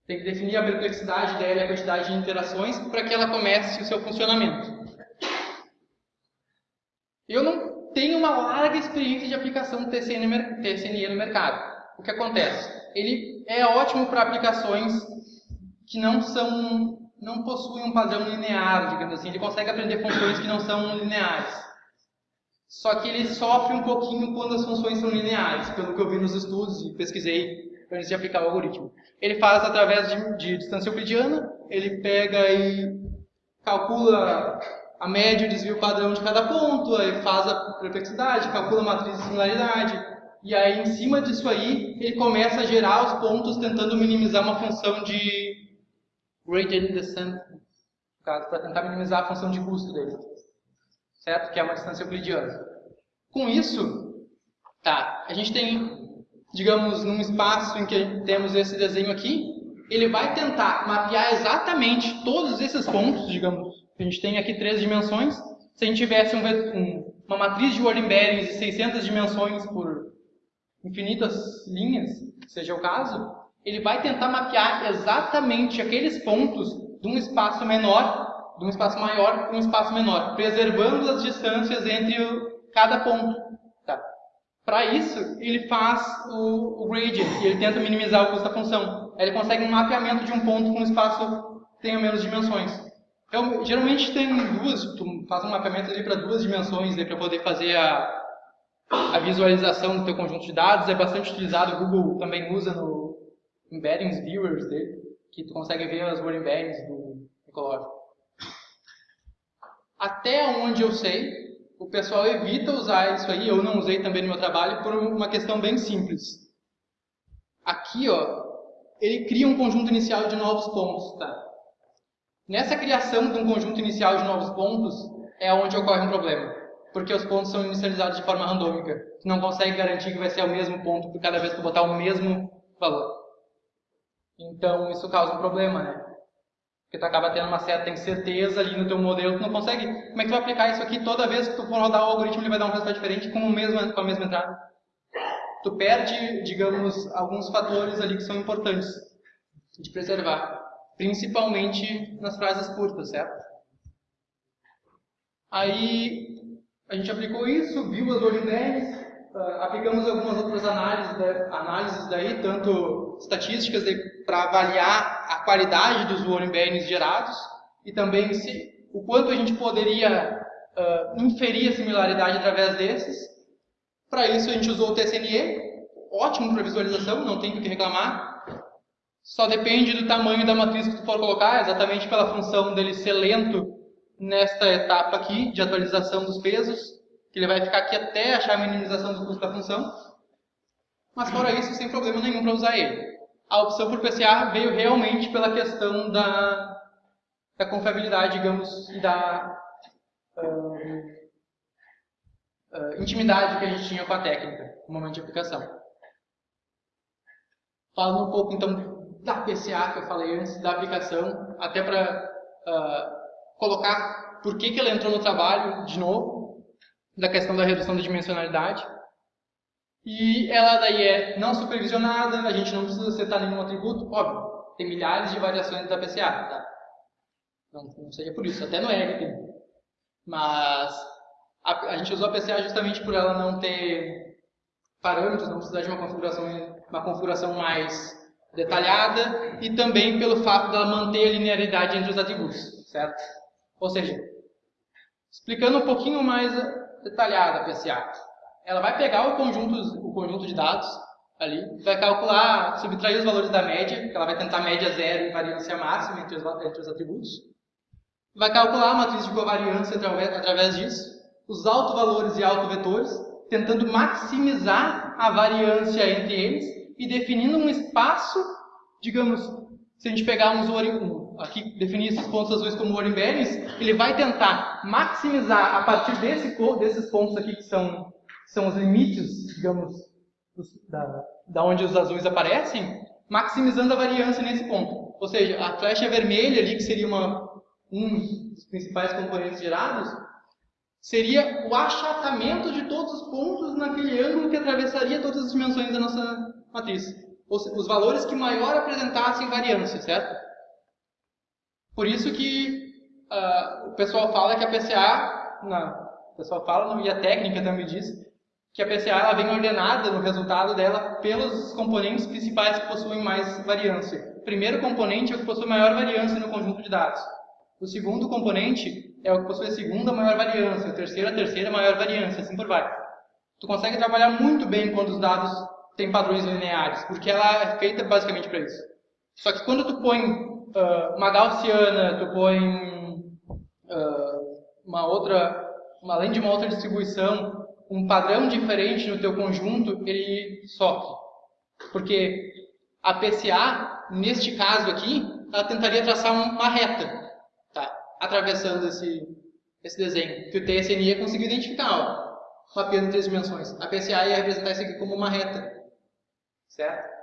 Tem que definir a perplexidade dela e a quantidade de interações para que ela comece o seu funcionamento. Eu não tenho uma larga experiência de aplicação do TCNE no mercado. O que acontece? Ele é ótimo para aplicações que não são não possuem um padrão linear, digamos assim. Ele consegue aprender funções que não são lineares. Só que ele sofre um pouquinho quando as funções são lineares, pelo que eu vi nos estudos e pesquisei antes de aplicar o algoritmo. Ele faz através de, de distância euclidiana, ele pega e calcula a média, o desvio padrão de cada ponto, aí faz a perplexidade, calcula a matriz de similaridade, e aí em cima disso aí, ele começa a gerar os pontos tentando minimizar uma função de gradient descent, no caso, para tentar minimizar a função de custo dele, certo? Que é uma distância euclidiana. Com isso, tá, a gente tem digamos, num espaço em que temos esse desenho aqui, ele vai tentar mapear exatamente todos esses pontos, digamos, a gente tem aqui três dimensões, se a gente tivesse um, um, uma matriz de word embeddings de 600 dimensões por infinitas linhas, seja o caso, ele vai tentar mapear exatamente aqueles pontos de um espaço menor, de um espaço maior para um espaço menor, preservando as distâncias entre cada ponto. Para isso, ele faz o, o gradient, e ele tenta minimizar o custo da função. Aí ele consegue um mapeamento de um ponto com um espaço que tenha menos dimensões. Então, geralmente tem duas, tu faz um mapeamento ali para duas dimensões, para poder fazer a, a visualização do teu conjunto de dados. É bastante utilizado, o Google também usa no Embeddings Viewers dele, que tu consegue ver as word embeddings do ecológico. Até onde eu sei, o pessoal evita usar isso aí, eu não usei também no meu trabalho, por uma questão bem simples. Aqui, ó, ele cria um conjunto inicial de novos pontos, tá? Nessa criação de um conjunto inicial de novos pontos, é onde ocorre um problema. Porque os pontos são inicializados de forma randômica. Tu não consegue garantir que vai ser o mesmo ponto por cada vez que botar o mesmo valor. Então, isso causa um problema, né? Porque tu acaba tendo uma certa incerteza ali no teu modelo, tu não consegue. Como é que tu vai aplicar isso aqui toda vez que tu for rodar o algoritmo, ele vai dar um resultado diferente com, o mesmo, com a mesma entrada? Tu perde, digamos, alguns fatores ali que são importantes de preservar. Principalmente nas frases curtas, certo? Aí a gente aplicou isso, viu as ordens, uh, aplicamos algumas outras análises, análises daí, tanto estatísticas para avaliar a qualidade dos warning gerados e também se, o quanto a gente poderia uh, inferir a similaridade através desses. Para isso a gente usou o TSNE, ótimo para visualização, não tem o que reclamar. Só depende do tamanho da matriz que tu for colocar, exatamente pela função dele ser lento nesta etapa aqui de atualização dos pesos, que ele vai ficar aqui até achar a minimização do custo da função. Mas fora isso, sem problema nenhum para usar ele a opção por PCA veio realmente pela questão da, da confiabilidade, digamos, e da uh, uh, intimidade que a gente tinha com a técnica no momento de aplicação. Falando um pouco, então, da PCA que eu falei antes, da aplicação, até para uh, colocar por que, que ela entrou no trabalho de novo, da questão da redução da dimensionalidade. E ela daí é não supervisionada, a gente não precisa setar nenhum atributo, óbvio, tem milhares de variações da PCA, tá? Não, não seja por isso, até no R tem. Mas a, a, gente usou a PCA justamente por ela não ter parâmetros, não precisar de uma configuração, uma configuração mais detalhada e também pelo fato dela manter a linearidade entre os atributos, certo? Ou seja, Explicando um pouquinho mais detalhada a PSA. Ela vai pegar o conjunto, o conjunto de dados ali, vai calcular, subtrair os valores da média, ela vai tentar média zero e variância máxima entre os, entre os atributos. Vai calcular a matriz de covariância através, através disso, os autovalores e autovetores, tentando maximizar a variância entre eles e definindo um espaço, digamos, se a gente pegar um aqui definir esses pontos azuis como Orimberes, ele vai tentar maximizar a partir desse, desses pontos aqui que são, são os limites, digamos, da, da onde os azuis aparecem, maximizando a variância nesse ponto. Ou seja, a flecha vermelha ali, que seria uma, um dos principais componentes gerados, seria o achatamento de todos os pontos naquele ângulo que atravessaria todas as dimensões da nossa matriz. Os valores que maior apresentassem variância, certo? Por isso que uh, o pessoal fala que a PCA, não, o pessoal fala, e a técnica também diz, que a PCA ela vem ordenada no resultado dela pelos componentes principais que possuem mais variância. O primeiro componente é o que possui maior variância no conjunto de dados. O segundo componente é o que possui a segunda maior variância, o terceiro a terceira maior variância, assim por vai. Tu consegue trabalhar muito bem quando os dados têm padrões lineares, porque ela é feita basicamente para isso. Só que quando tu põe uh, uma gaussiana, tu põe uh, uma outra, além de uma outra distribuição, um padrão diferente no teu conjunto, ele sofre. Porque a PCA, neste caso aqui, ela tentaria traçar uma reta, tá? atravessando esse, esse desenho, que o TSNI conseguiu identificar, ó, mapeando em três dimensões. A PCA ia representar isso aqui como uma reta, certo?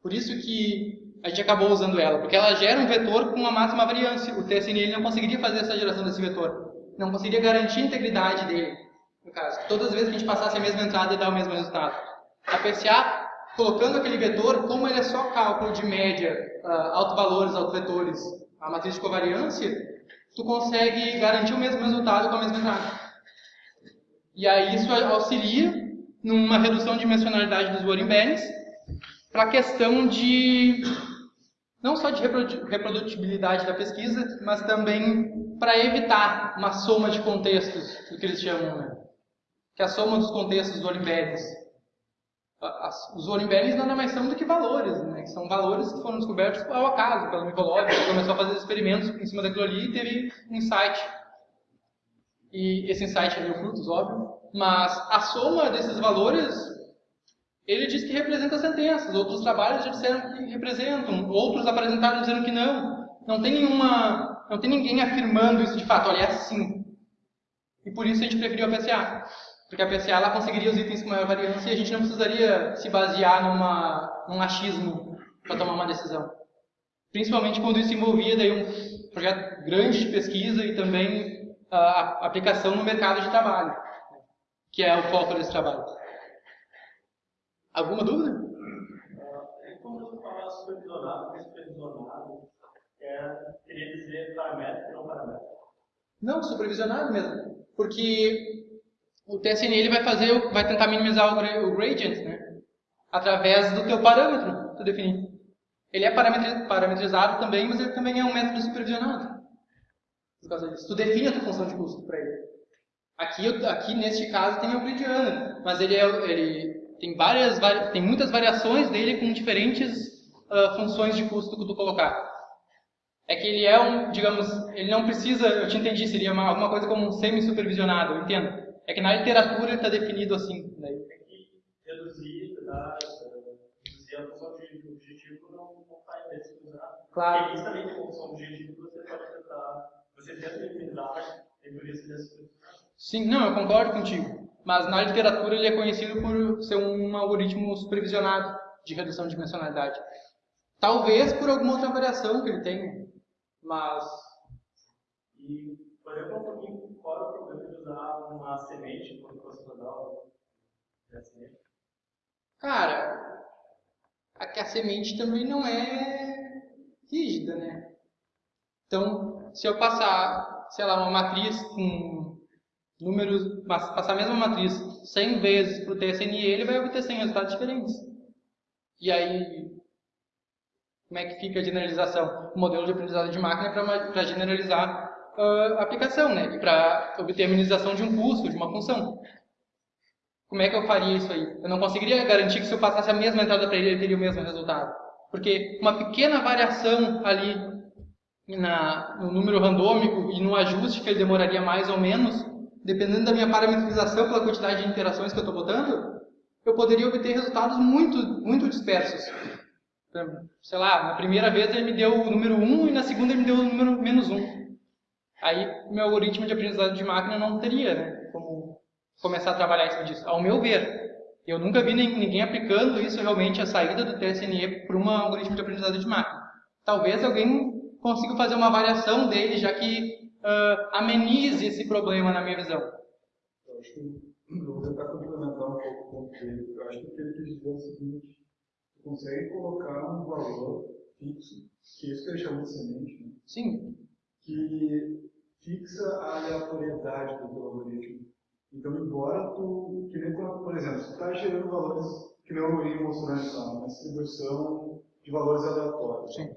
Por isso que a gente acabou usando ela, porque ela gera um vetor com uma máxima variância. O TSNI não conseguiria fazer essa geração desse vetor, não conseguiria garantir a integridade dele no caso. Todas as vezes que a gente passasse a mesma entrada, ia dar o mesmo resultado. A PCA, colocando aquele vetor, como ele é só cálculo de média, uh, autovalores, autovetores, a matriz de covariância, tu consegue garantir o mesmo resultado com a mesma entrada. E aí isso auxilia numa redução de dimensionalidade dos Warren para a questão de não só de reprodutibilidade da pesquisa, mas também para evitar uma soma de contextos, o que eles chamam, né? Que a soma dos contextos do Olimberes. Os Olimberes nada mais são do que valores, né? que são valores que foram descobertos ao acaso, pelo Mikolov, que começou a fazer experimentos em cima daquilo ali e teve um insight. E esse insight deu frutos, óbvio, mas a soma desses valores, ele diz que representa sentenças, outros trabalhos já disseram que representam, outros apresentaram dizendo que não. Não tem nenhuma, não tem ninguém afirmando isso de fato, olha, é assim. E por isso a gente preferiu a PCA. Porque a PCA ela conseguiria os itens com maior variância e a gente não precisaria se basear numa, num achismo para tomar uma decisão. Principalmente quando isso envolvia daí um projeto grande de pesquisa e também a aplicação no mercado de trabalho, que é o foco desse trabalho. Alguma dúvida? Quando você fala supervisionado, supervisionado, queria dizer paramétrico e não paramétrico? Não, supervisionado mesmo. Porque o TSN ele vai fazer, vai tentar minimizar o, gradient, né? Através do teu parâmetro, tu definir. Ele é parametrizado também, mas ele também é um método supervisionado. Por causa disso. Tu define a tua função de custo para ele. Aqui, aqui, neste caso, tem o euclidiano, mas ele, é, ele tem, várias, tem muitas variações dele com diferentes uh, funções de custo que tu colocar. É que ele é um, digamos, ele não precisa, eu te entendi, seria uma, alguma coisa como um semi-supervisionado, eu entendo. É que na literatura está definido assim. Né? Tem que reduzir, tá? reduzir a função de objetivo não, não faz pesquisar. Claro. Porque isso também tem função objetivo você pode tentar. Você tenta e por isso desse Sim, não, eu concordo contigo. Mas na literatura ele é conhecido por ser um algoritmo supervisionado de redução de dimensionalidade. Talvez por alguma outra variação que ele tenha, mas... E, por exemplo, um pouquinho fora o problema usar uma semente quando você mandar a semente? Cara, aqui a semente também não é rígida, né? Então, se eu passar, sei lá, uma matriz com números, passar a mesma matriz 100 vezes para o TSNI, ele vai obter 100 resultados diferentes. E aí, como é que fica a generalização? O modelo de aprendizado de máquina é para generalizar uh, aplicação, né? Para obter a minimização de um custo, de uma função. Como é que eu faria isso aí? Eu não conseguiria garantir que se eu passasse a mesma entrada para ele, ele teria o mesmo resultado. Porque uma pequena variação ali na, no número randômico e no ajuste que ele demoraria mais ou menos, dependendo da minha parametrização pela quantidade de interações que eu estou botando, eu poderia obter resultados muito, muito dispersos. Sei lá, na primeira vez ele me deu o número 1 e na segunda ele me deu o número menos 1. Aí meu algoritmo de aprendizado de máquina não teria né, como começar a trabalhar em cima disso, ao meu ver. Eu nunca vi ninguém aplicando isso realmente, a saída do TSNE para um algoritmo de aprendizado de máquina. Talvez alguém consiga fazer uma variação dele, já que uh, amenize esse problema na minha visão. Eu acho que eu vou tentar complementar um pouco o ponto dele. Eu acho que o que ele quis dizer é o seguinte, tu consegue colocar um valor fixo, que é isso que ele chama de semente, né? Sim. que fixa a aleatoriedade do teu algoritmo. Então, embora tu, que nem, por exemplo, se tu está gerando valores, que nem o algoritmo mostrou uma distribuição de valores aleatórios. Sim.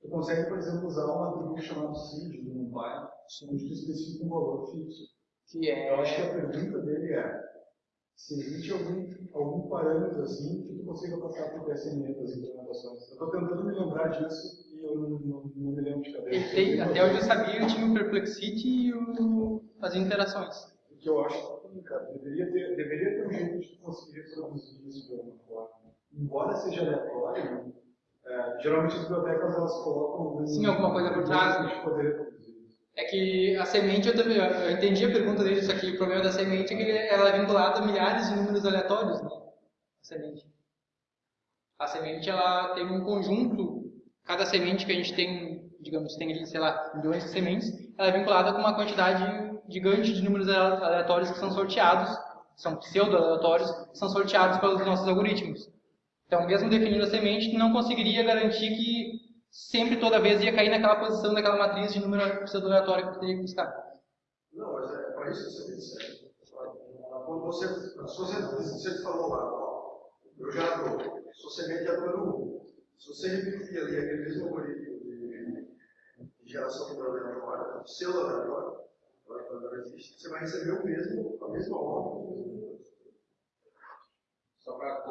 Tu consegue, por exemplo, usar um atributo chamado seed do NumPy, onde tu especifica um valor fixo. Que é... Eu acho que a pergunta dele é se existe algum, algum parâmetro assim que tu consiga passar para o TSN das implementações. Eu estou tentando me lembrar disso eu não, não, não me lembro de cabeça. Tem, até onde eu sabia, eu tinha o Perplexity e o, as interações. O que eu acho que, cara, deveria ter, deveria ter um jeito de conseguir reproduzir isso de alguma forma. Embora seja aleatório, é, geralmente as bibliotecas elas colocam... Sim, alguma coisa por trás. De poder. É que a semente, eu também eu entendi a pergunta dele, isso aqui, o problema da semente é que ela é vinculada a milhares de números aleatórios, né? A semente. A semente, ela tem um conjunto, cada semente que a gente tem, digamos, tem ali, sei lá, milhões de sementes, ela é vinculada com uma quantidade gigante de números aleatórios que são sorteados, são pseudo-aleatórios, são sorteados pelos nossos algoritmos. Então, mesmo definindo a semente, não conseguiria garantir que sempre, toda vez, ia cair naquela posição daquela matriz de número pseudo-aleatório que eu teria que buscar. Não, mas é para isso que você disse. Quando você, se você, você falou lá, ó, eu já estou, sou semente é número 1. Se você repetir ali aquele mesmo algoritmo de, de geração de aleatória, pseudo-aleatório, você vai receber o mesmo, a mesma ordem, Só para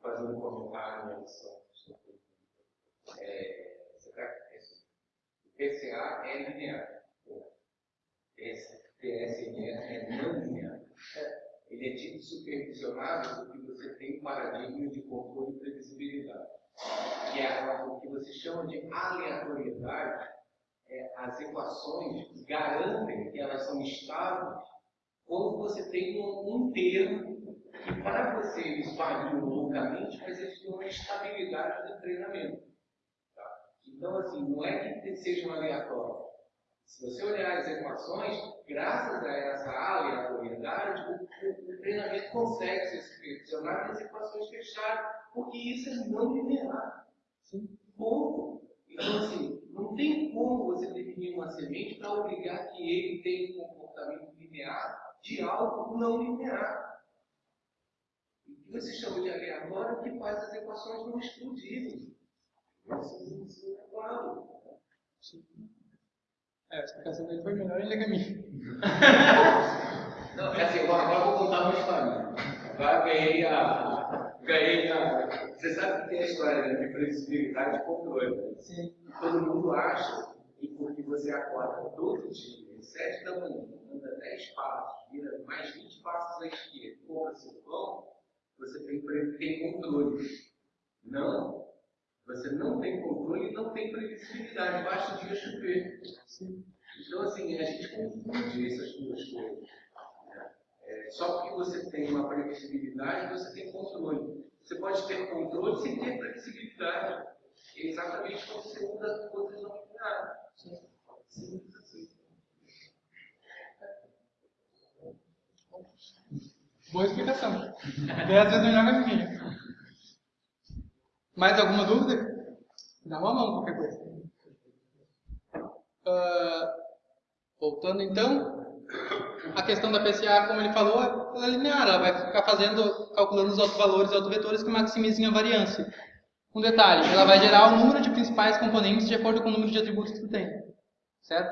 fazer um comentário em relação é, o PCA é linear. Esse TSN é não linear. Ele é tipo supervisionado porque você tem um paradigma de controle e previsibilidade. Que é o que você chama de aleatoriedade. É, as equações garantem que elas são estáveis quando você tem um, termo que para você eles variam loucamente, mas eles uma estabilidade do treinamento. Então, assim, não é que seja um aleatório. Se você olhar as equações, graças a essa aleatoriedade, o, o, o treinamento consegue ser supervisionado e as equações fecharem, porque isso é não linear. Sim. Ponto. Então, assim, não tem como você definir uma semente para obrigar que ele tenha um comportamento linear de algo não linear. O que você chama de aleatório é o que faz as equações não explodirem. É, a explicação dele foi melhor ainda que a minha. Não, é assim, agora eu vou contar uma história. Agora ganhei a. Ganhei a. Você sabe que tem a história né, de previsibilidade e controle. Sim. Todo mundo acha que porque você acorda todo dia, às 7 da manhã, anda 10 passos, vira mais 20 passos à esquerda, compra seu pão, você tem, tem controle. Não. Você não tem controle e não tem previsibilidade, basta o dia chover. Então, assim, a gente confunde essas duas coisas. É, só porque você tem uma previsibilidade, você tem controle. Você pode ter controle sem ter previsibilidade. É exatamente quando você usa coisas não lineares. Simples assim. Boa explicação. Dez vezes melhor que a minha. Mais alguma dúvida? Dá uma mão, qualquer coisa. Uh, voltando então, a questão da PCA, como ele falou, ela é linear, ela vai ficar fazendo, calculando os autovalores e autovetores que maximizem a variância. Um detalhe, ela vai gerar o número de principais componentes de acordo com o número de atributos que tu tem. Certo?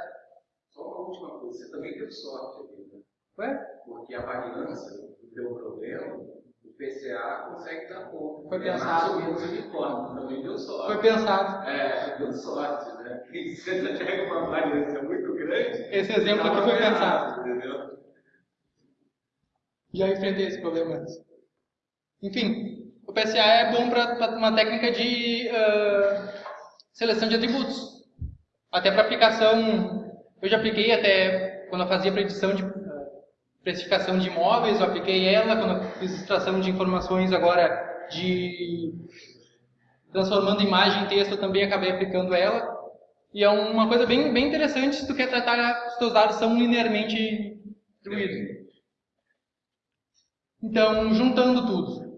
Só uma última coisa, você também teve sorte aqui, né? Ué? Porque a variância do teu problema, PCA consegue dar conta. Foi É pensado. mais ou menos unicórnio, também deu sorte. Foi pensado. É, deu sorte, né? Você pega uma variância muito grande. Esse exemplo aqui foi pensado. Entendeu? Já enfrentei esse problema antes. Enfim, o PSA é bom para uma técnica de ah, seleção de atributos. Até para aplicação, eu já apliquei até quando eu fazia predição de precificação de imóveis, eu apliquei ela quando eu fiz extração de informações agora de transformando imagem em texto, eu também acabei aplicando ela. E é uma coisa bem, bem interessante se tu quer tratar os teus dados são linearmente distribuídos. Então, juntando tudo.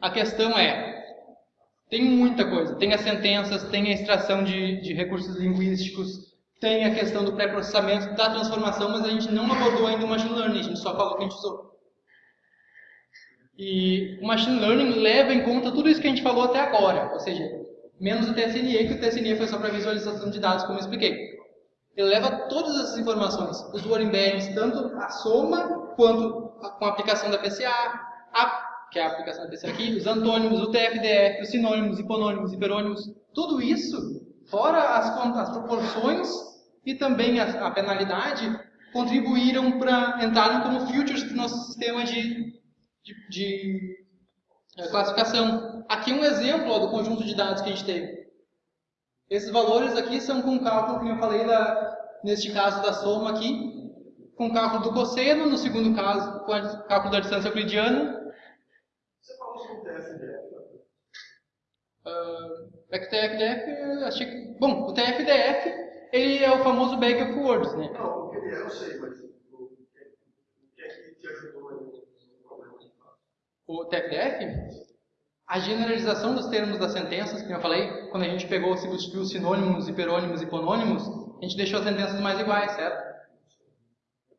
A questão é, tem muita coisa. Tem as sentenças, tem a extração de, de recursos linguísticos, tem a questão do pré-processamento, da transformação, mas a gente não abordou ainda o machine learning, a gente só falou que a gente usou. E o machine learning leva em conta tudo isso que a gente falou até agora, ou seja, menos o TSNE, que o TSNE foi só para visualização de dados, como eu expliquei. Ele leva todas essas informações, os word embeddings, tanto a soma quanto a, com a aplicação da PCA, a, que é a aplicação da PCA aqui, os antônimos, o TFDF, os sinônimos, hiponônimos, hiperônimos, tudo isso, fora as, as proporções e também a, a penalidade, contribuíram para entrarem como futures do nosso sistema de, de, de, eh, classificação. Aqui um exemplo ó, do conjunto de dados que a gente teve. Esses valores aqui são com cálculo, como eu falei, da, neste caso da soma aqui, com cálculo do cosseno, no segundo caso, com cálculo da distância euclidiana. Você falou sobre o TFDF. Uh, é que o TFDF, eu achei que... Bom, o TFDF, ele é o famoso Bag of Words, né? Não, o que ele é, eu sei, mas o que, o que é que te ajudou no problema de fato? O TFDF, a generalização dos termos das sentenças, como eu falei, quando a gente pegou, substituiu sinônimos, hiperônimos e hiponônimos, a gente deixou as sentenças mais iguais, certo?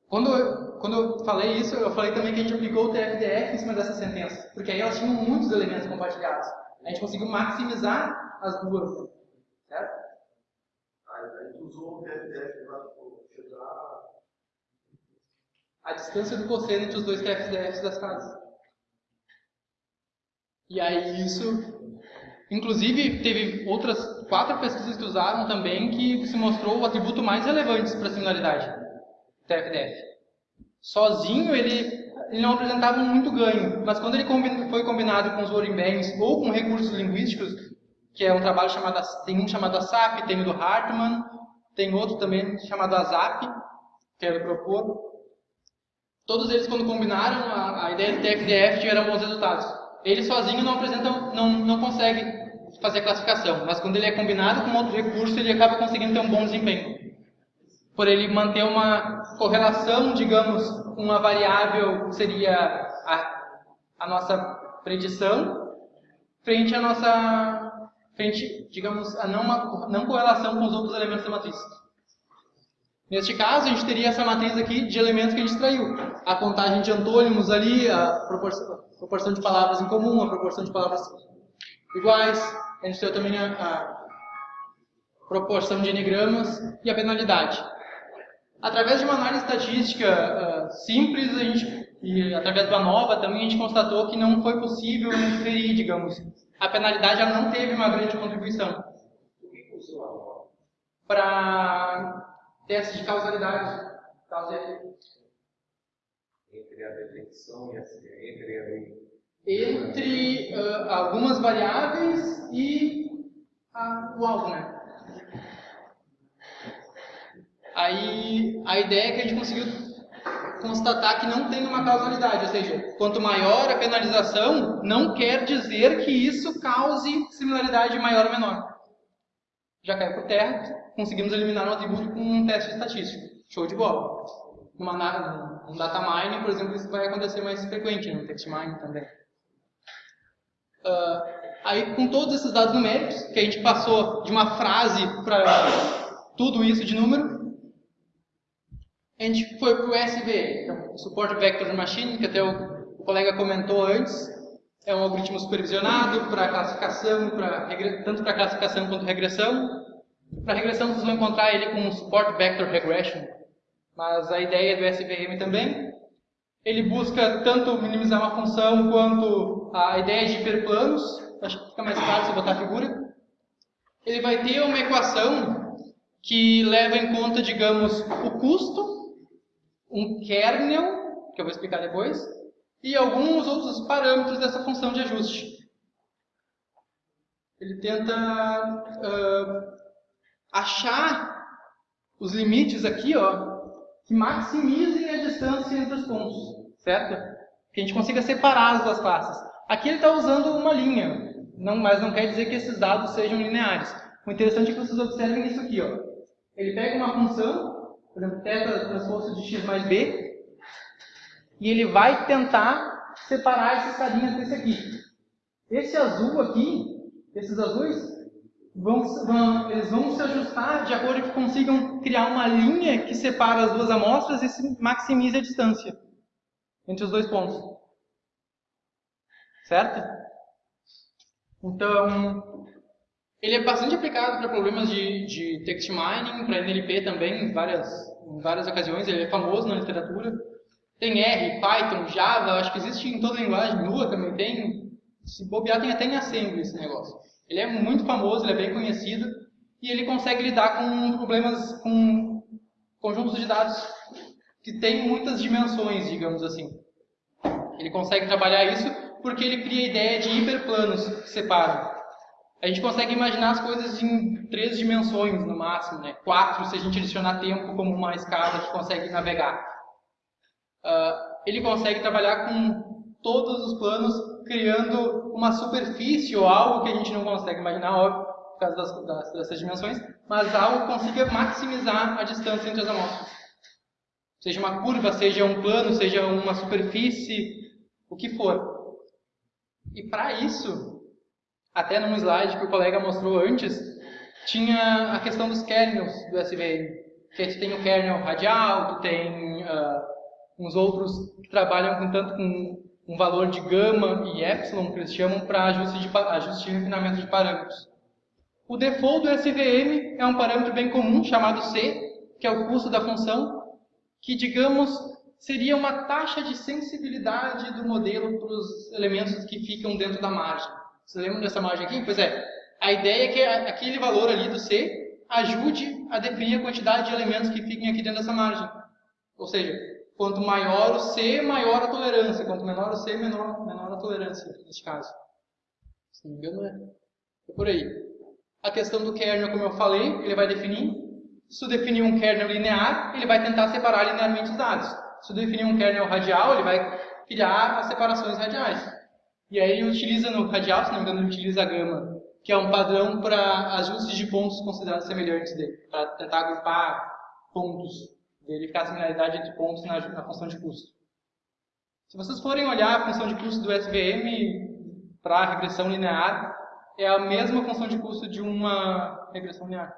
Quando eu, quando eu falei isso, eu falei também que a gente aplicou o TFDF em cima dessas sentenças, porque aí elas tinham muitos elementos compartilhados. A gente conseguiu maximizar as duas, certo? Aí tu usou o TFDF para chegar. a distância do cosseno entre os dois TFDFs das casas. E aí isso, inclusive teve outras quatro pesquisas que usaram também que se mostrou o atributo mais relevante para a similaridade, TFDF. Sozinho ele, ele não apresentava muito ganho, mas quando ele foi combinado com os word embeddings ou com recursos linguísticos, que é um trabalho chamado, tem um chamado ASAP, tem o do Hartman, tem outro também chamado ASAP, quero propor, Todos eles, quando combinaram a, a ideia do TFDF, tiveram bons resultados. Ele sozinho não apresenta, não, não consegue fazer a classificação, mas quando ele é combinado com outro recurso, ele acaba conseguindo ter um bom desempenho. Por ele manter uma correlação, digamos, com uma variável que seria a, a nossa predição, frente à nossa, frente, digamos, a não, uma, não correlação com os outros elementos da matriz. Neste caso, a gente teria essa matriz aqui de elementos que a gente extraiu. A contagem de antônimos ali, a proporção, a proporção de palavras em comum, a proporção de palavras iguais. A gente tem também a, a proporção de enigramas e a penalidade. Através de uma análise estatística ah, simples, a gente, e através da nova também, a gente constatou que não foi possível inferir, digamos. A penalidade ela não teve uma grande contribuição Por que usou a nova? para teste de causalidade. Causa e efeito. Entre a detecção e a entre a Entre ah, algumas variáveis e a- o alvo, né? Aí a ideia é que a gente conseguiu constatar que não tem uma causalidade, ou seja, quanto maior a penalização, não quer dizer que isso cause similaridade maior ou menor. Já caiu por terra, conseguimos eliminar um atributo com um teste estatístico. Show de bola. Numa, num data mining, por exemplo, isso vai acontecer mais frequente, no text mining também. Ah, aí, com todos esses dados numéricos, que a gente passou de uma frase para tudo isso de número, a gente foi para o SVM, então, o Support Vector Machine, que até o, o colega comentou antes, é um algoritmo supervisionado para classificação, pra tanto para classificação quanto regressão. Para regressão, vocês vão encontrar ele com Support Vector Regression, mas a ideia do SVM também, ele busca tanto minimizar uma função quanto a ideia de hiperplanos, acho que fica mais se botar a figura. Ele vai ter uma equação que leva em conta, digamos, o custo, um kernel, que eu vou explicar depois, e alguns outros parâmetros dessa função de ajuste. Ele tenta uh, achar os limites aqui, ó, que maximizem a distância entre os pontos, certo? Que a gente consiga separar as duas classes. Aqui ele está usando uma linha, não, mas não quer dizer que esses dados sejam lineares. O interessante é que vocês observem isso aqui. Ó. Ele pega uma função, por exemplo, θ transposto de x mais b, e ele vai tentar separar esses carinhas desse aqui. Esse azul aqui, esses azuis, vão, vão, eles vão se ajustar de acordo que consigam criar uma linha que separa as duas amostras e maximize a distância entre os dois pontos. Certo? Então, ele é bastante aplicado para problemas de, de text mining, para NLP também, em várias, em várias ocasiões. Ele é famoso na literatura. Tem R, Python, Java, acho que existe em toda a linguagem. Lua também tem. Se bobear, tem até em Assembly esse negócio. Ele é muito famoso, ele é bem conhecido. E ele consegue lidar com problemas, com conjuntos de dados que têm muitas dimensões, digamos assim. Ele consegue trabalhar isso porque ele cria a ideia de hiperplanos que separam. A gente consegue imaginar as coisas em três dimensões no máximo, né? quatro se a gente adicionar tempo como uma escala que consegue navegar. Uh, ele consegue trabalhar com todos os planos, criando uma superfície ou algo que a gente não consegue imaginar, óbvio, por causa das, das, dessas dimensões, mas algo que consiga maximizar a distância entre as amostras. Seja uma curva, seja um plano, seja uma superfície, o que for. E para isso, até num slide que o colega mostrou antes, tinha a questão dos kernels do SVM. Que tu tem o kernel radial, tu tem uh, uns outros que trabalham com tanto com um valor de gama e epsilon, que eles chamam para ajuste de, ajuste de refinamento de parâmetros. O default do SVM é um parâmetro bem comum chamado C, que é o custo da função, que, digamos, seria uma taxa de sensibilidade do modelo para os elementos que ficam dentro da margem. Vocês lembram dessa margem aqui? Pois é, a ideia é que aquele valor ali do C ajude a definir a quantidade de elementos que fiquem aqui dentro dessa margem. Ou seja, quanto maior o C, maior a tolerância. Quanto menor o C, menor, menor a tolerância, neste caso. Se não me engano, é, é por aí. A questão do kernel, como eu falei, ele vai definir. Se eu definir um kernel linear, ele vai tentar separar linearmente os dados. Se eu definir um kernel radial, ele vai criar as separações radiais. E aí ele utiliza no radial, se não me engano, ele utiliza a gama, que é um padrão para ajustes de pontos considerados semelhantes dele, para tentar agrupar pontos, verificar a similaridade entre pontos na, na função de custo. Se vocês forem olhar a função de custo do SVM para a regressão linear, é a mesma função de custo de uma regressão linear.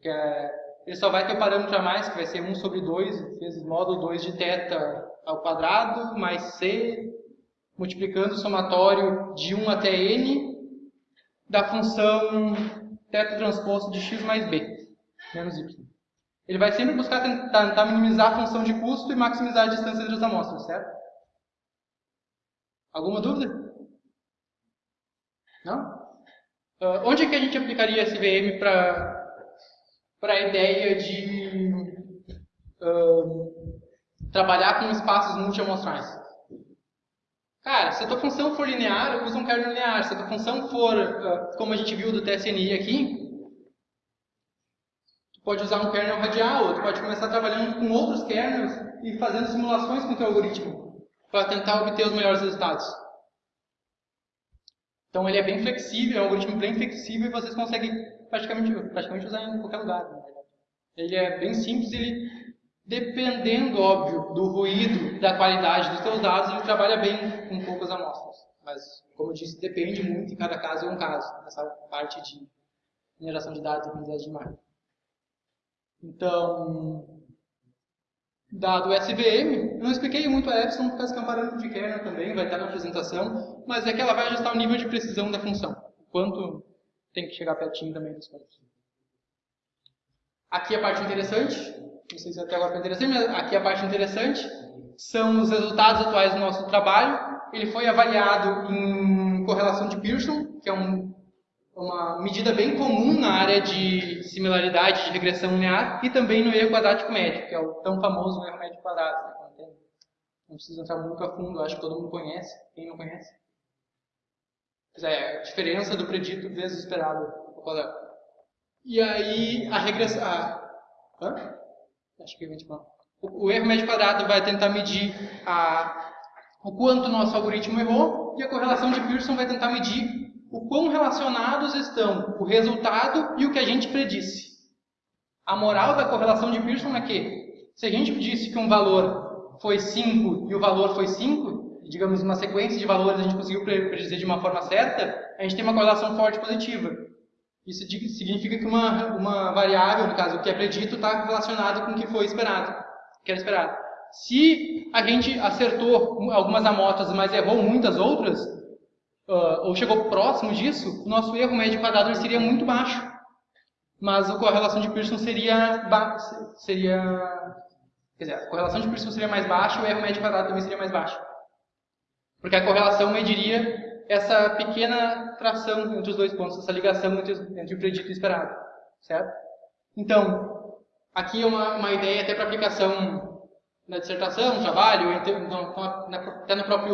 Que é ele só vai ter o parâmetro a mais, que vai ser 1 sobre 2, vezes módulo 2 de θ ao quadrado, mais c, multiplicando o somatório de 1 até n da função θ transposto de x mais b, menos y. Ele vai sempre buscar tentar, minimizar a função de custo e maximizar a distância entre as amostras, certo? Alguma dúvida? Não? Uh, onde é que a gente aplicaria esse VM para a ideia de uh, trabalhar com espaços multiamostrais. Cara, se a tua função for linear, usa um kernel linear. Se a tua função for, uh, como a gente viu do TSNI aqui, tu pode usar um kernel radial, ou tu pode começar trabalhando com outros kernels e fazendo simulações com o teu algoritmo para tentar obter os melhores resultados. Então ele é bem flexível, é um algoritmo bem flexível e vocês conseguem praticamente, praticamente usar em qualquer lugar. Ele é bem simples, ele, dependendo, óbvio, do ruído, da qualidade dos seus dados, ele trabalha bem com poucas amostras. Mas, como eu disse, depende muito, e cada caso é um caso, nessa parte de mineração de dados e aprendizagem de máquina. Então, dado o SVM, eu não expliquei muito a Epsilon, por causa que é um parâmetro de kernel também, vai estar na apresentação, mas é que ela vai ajustar o nível de precisão da função, o quanto tem que chegar pertinho também dos pontos. Aqui a parte interessante, não sei se até agora foi interessante, mas aqui a parte interessante são os resultados atuais do nosso trabalho. Ele foi avaliado em correlação de Pearson, que é um, uma medida bem comum na área de similaridade de regressão linear, e também no erro quadrático médio, que é o tão famoso erro médio quadrado. Né? Não preciso entrar muito a fundo, acho que todo mundo conhece. Quem não conhece? Pois é, a diferença do predito vezes o esperado. E aí, a regressão... hã? Acho que é 29. O, o erro médio quadrado vai tentar medir a, o quanto o nosso algoritmo errou, e a correlação de Pearson vai tentar medir o quão relacionados estão o resultado e o que a gente predisse. A moral da correlação de Pearson é que, se a gente disse que um valor foi 5 e o valor foi 5, digamos uma sequência de valores a gente conseguiu predizer de uma forma certa, a gente tem uma correlação forte positiva. Isso significa que uma, uma variável, no caso o que é predito, está relacionado com o que foi esperado, que era esperado. Se a gente acertou algumas amostras, mas errou muitas outras, uh, ou chegou próximo disso, o nosso erro médio quadrado seria muito baixo. Mas a correlação de Pearson seria, seria Quer dizer, a correlação de Pearson seria mais baixa o erro médio quadrado também seria mais baixo. Porque a correlação mediria essa pequena tração entre os dois pontos, essa ligação entre, entre o predito e o esperado. Certo? Então, aqui é uma, uma ideia até para aplicação na dissertação, no trabalho, até na própria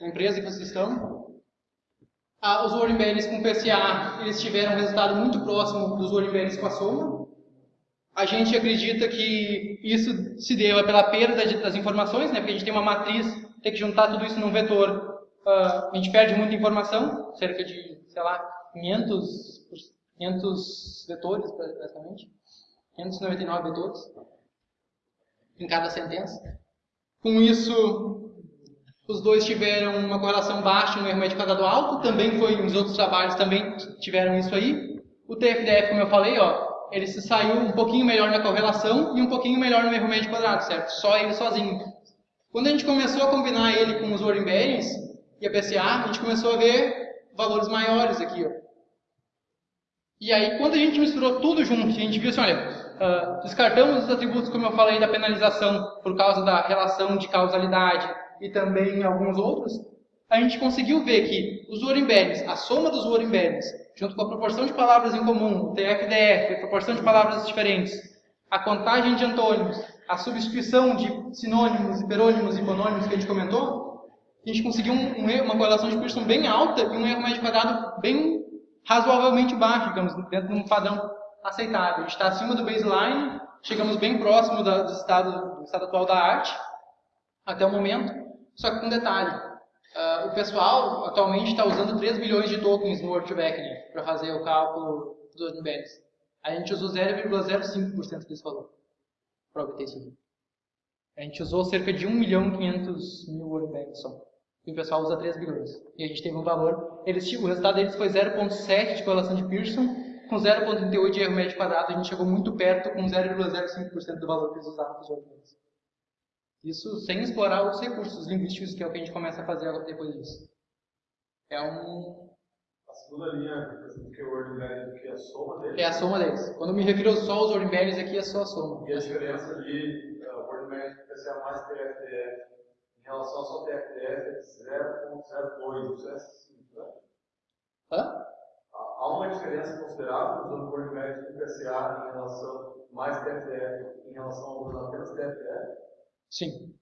empresa que vocês estão. Ah, os Warren com PCA, eles tiveram um resultado muito próximo dos Warren com a soma. A gente acredita que isso se deva pela perda das informações, né? porque a gente tem uma matriz, tem que juntar tudo isso num vetor. Uh, a gente perde muita informação, cerca de, sei lá, 500, 500 vetores, basicamente. 599 vetores em cada sentença. Com isso, os dois tiveram uma correlação baixa no erro médio quadrado alto, também foi, nos outros trabalhos também tiveram isso aí. O TFDF, como eu falei, ó, ele se saiu um pouquinho melhor na correlação e um pouquinho melhor no erro médio quadrado, certo? Só ele sozinho. Quando a gente começou a combinar ele com os Warren Bearings e a PCA, a gente começou a ver valores maiores aqui, ó. E aí, quando a gente misturou tudo junto, a gente viu assim, olha, uh, descartamos os atributos, como eu falei, da penalização por causa da relação de causalidade e também alguns outros, a gente conseguiu ver que os Bearings, a soma dos Bearings junto com a proporção de palavras em comum, o TFDF, a proporção de palavras diferentes, a contagem de antônimos, a substituição de sinônimos, hiperônimos e monônimos que a gente comentou, a gente conseguiu um, um, uma correlação de Pearson bem alta e um erro médio quadrado bem razoavelmente baixo, digamos, dentro de um padrão aceitável. A gente está acima do baseline, chegamos bem próximo da, do, estado, do estado atual da arte, até o momento, só que com detalhe. Uh, o pessoal atualmente está usando 3 bilhões de tokens no Word2Vec para fazer o cálculo dos embeddings. A gente usou 0,05% desse valor para obter isso. A gente usou cerca de 1 milhão e 500 mil Word só. E o pessoal usa 3 bilhões. E a gente teve um valor. Eles, o resultado deles foi 0,7 de correlação de Pearson, com 0,38 de erro médio quadrado. A gente chegou muito perto com 0,05% do valor que eles usaram para os Word isso sem explorar outros recursos linguísticos, que é o que a gente começa a fazer depois disso. É um... A segunda linha que é o word que é a soma deles? É a soma deles. Quando me refiro só aos word aqui, é só a soma. E a diferença de uh, word especial mais TFDF relação ao só TFDF é de 0.02, isso é assim, né? Hã? Há uma diferença considerável usando word e PCA em relação mais TFDF em relação ao apenas TFDF? Sim.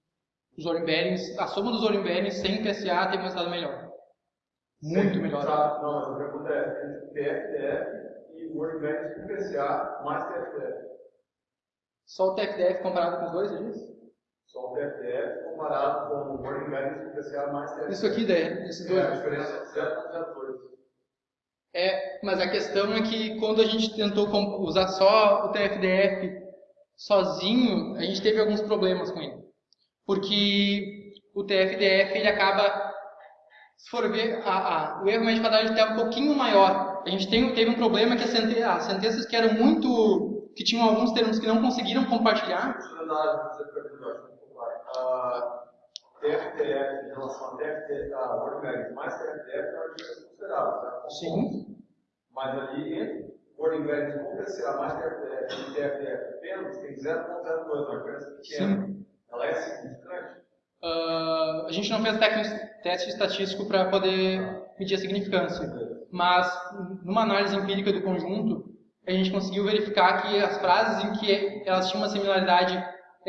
Os Orimberens, a soma dos Orimberens sem PSA tem um resultado melhor. Muito Sim, melhor. Tá, não, mas a pergunta é TFDF e o Orimberens com PSA mais TFDF. Só o TFDF comparado com os dois, é isso? Só o TFDF comparado com o Orimberens com PSA mais TFDF. Isso aqui, daí, esses dois. É, a diferença é 0,02. É, mas a questão é que quando a gente tentou usar só o TFDF sozinho, a gente teve alguns problemas com ele. Porque o TFDF ele acaba, se for ver, a, a, o erro médio quadrado está um pouquinho maior. A gente tem, teve um problema que as sentenças que eram muito, que tinham alguns termos que não conseguiram compartilhar. TFDF em relação a TFDF, a mais TFDF é uma diferença considerável. Sim. Mas ali entre Embedded com PCA mais TFDF apenas, tem 0.02, uma diferença pequena. Sim. Ela é significante? Ah, a gente não fez teste estatístico para poder medir a significância, mas numa análise empírica do conjunto, a gente conseguiu verificar que as frases em que elas tinham uma similaridade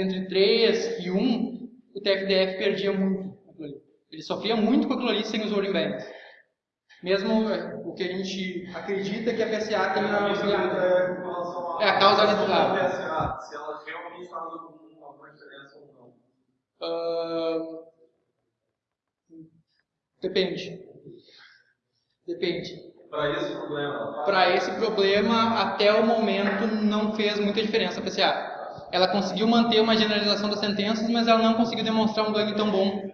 entre 3 e 1, o TFDF perdia muito. Ele sofria muito com aquilo ali sem os word embeddings. Mesmo eh, o que a gente acredita que a PSA tenha auxiliado. É relação É a causalidade. a PSA, se ela realmente faz algum- alguma diferença ou não. Ah, depende. Depende. Para esse problema, faz? Para esse problema, até o momento, não fez muita diferença a PCA. Ela conseguiu manter uma generalização das sentenças, mas ela não conseguiu demonstrar um ganho tão bom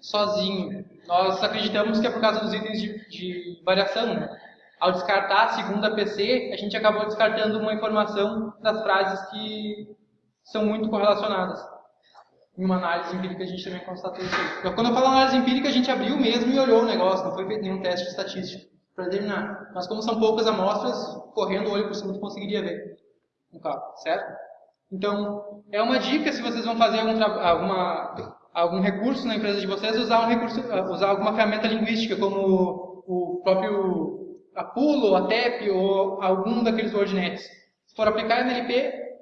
sozinho. Nós acreditamos que é por causa dos itens de, de variação. Né? Ao descartar a segunda PC, a gente acabou descartando uma informação das frases que são muito correlacionadas. Em uma análise empírica a gente também constatou isso. Então, quando eu falo análise empírica, a gente abriu mesmo e olhou o negócio, não foi feito nenhum teste estatístico para determinar. Mas como são poucas amostras, correndo o olho por cima tu conseguiria ver no carro, certo? Então, é uma dica se vocês vão fazer algum, alguma, algum recurso na empresa de vocês, usar, um recurso, usar alguma ferramenta linguística, como o próprio Apulo, a TEP ou algum daqueles WordNets. Se for aplicar NLP,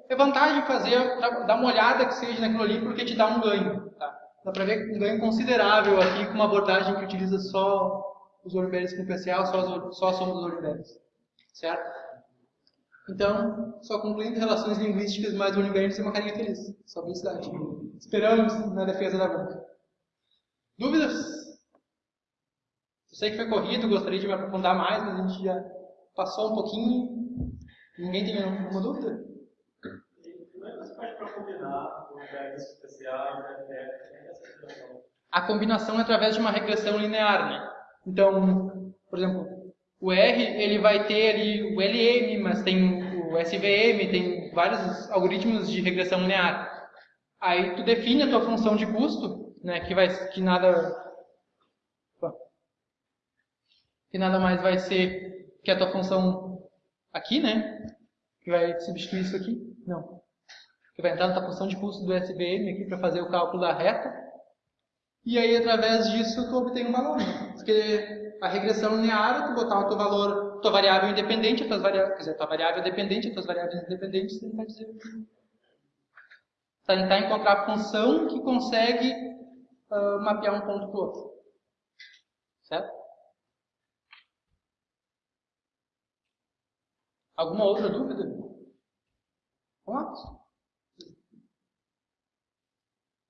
é vantagem fazer, dar uma olhada que seja naquilo ali, porque te dá um ganho. Tá? Dá para ver um ganho considerável aqui com uma abordagem que utiliza só os WordBerries com PCA, só, só a soma dos WordBerries. Certo? Então, só concluindo, relações linguísticas mais WordBerries é uma carinha feliz. Só felicidade. Esperamos na defesa da banca. Dúvidas? Eu sei que foi corrido, gostaria de me aprofundar mais, mas a gente já passou um pouquinho. Ninguém tem nenhuma dúvida? Você combinar o o e o situação. a combinação é através de uma regressão linear, né? Então, por exemplo, o R ele vai ter ali o LM, mas tem o SVM, tem vários algoritmos de regressão linear. Aí tu define a tua função de custo, né? Que vai que nada que nada mais vai ser que a tua função aqui, né? Que vai substituir isso aqui? Não. Que vai entrar na tua função de custo do SVM aqui para fazer o cálculo da reta. E aí, através disso, tu obtém um valor. né? Porque a regressão linear tu botar o teu valor, tua variável independente, as tuas variáveis, quer dizer, tua variável dependente, as tuas variáveis independentes, tentar dizer. Tentar encontrar a função que consegue ah, mapear um ponto para o outro. Certo? Alguma outra dúvida? Vamos lá.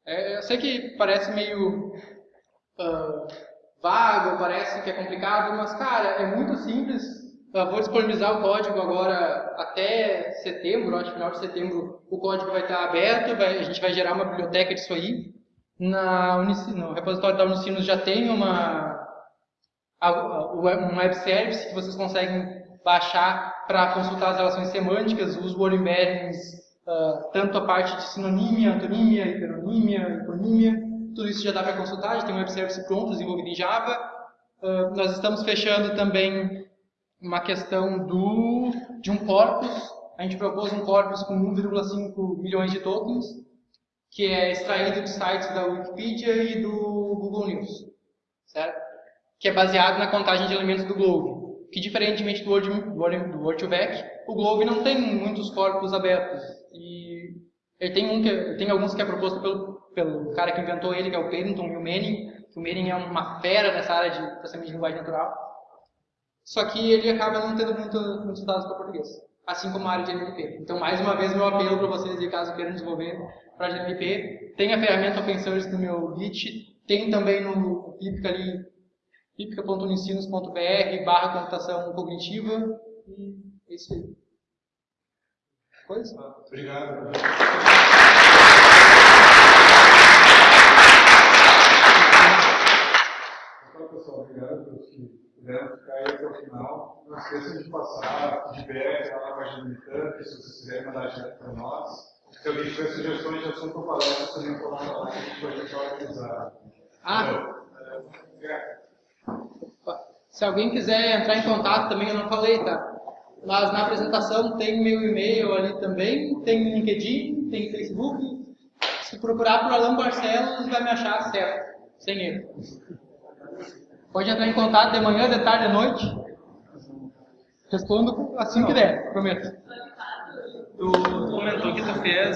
É, eu sei que parece meio ah, vago, parece que é complicado, mas, cara, é muito simples. Eu vou disponibilizar o código agora até setembro, acho que final de setembro o código vai estar aberto, vai- a gente vai gerar uma biblioteca disso aí. Na Unici- no repositório da Unicinos já tem uma, um web service que vocês conseguem baixar para consultar as relações semânticas, os word embeddings, ah, tanto a parte de sinonímia, antonímia, hiperonímia, hiponímia, tudo isso já dá para consultar, já tem um web service pronto, desenvolvido em Java. Ah, nós estamos fechando também uma questão do, de um corpus, a gente propôs um corpus com 1,5 milhões de tokens, que é extraído de sites da Wikipedia e do Google News, certo? Que é baseado na contagem de elementos do Globe, que diferentemente do Word, Word- do Word2Vec, o Globe não tem muitos corpos abertos, e ele tem, um que, ele tem alguns que é proposto pelo, pelo cara que inventou ele, que é o Pennington e o Manning, que o Manning é uma fera nessa área de processamento de linguagem natural, só que ele acaba não tendo muito, muitos dados para português, assim como a área de NLP. Então, mais uma vez, meu apelo para vocês, caso queiram desenvolver para de NLP, tem a ferramenta open no meu Git, tem também no Pipica ali, pipica.unicinos.br barra computação cognitiva, e é isso aí. Coisa? Obrigado. Então, pessoal, obrigado pelos que puderam ficar aí até o final. Não esqueçam de passar feedback lá na página do Meetup, se vocês quiserem mandar direto para nós. Se alguém tiver sugestões de assunto para palestra, também coloca lá que a gente pode tentar organizar. Ah, Então, é, se alguém quiser entrar em contato também, eu não falei, tá? Mas na apresentação tem meu e-mail ali também, tem LinkedIn, tem Facebook. Se procurar por Alan Barcelos, vai me achar certo, sem erro. Pode entrar em contato de manhã, de tarde, de noite. Respondo assim que der, prometo. Tu comentou que tu fez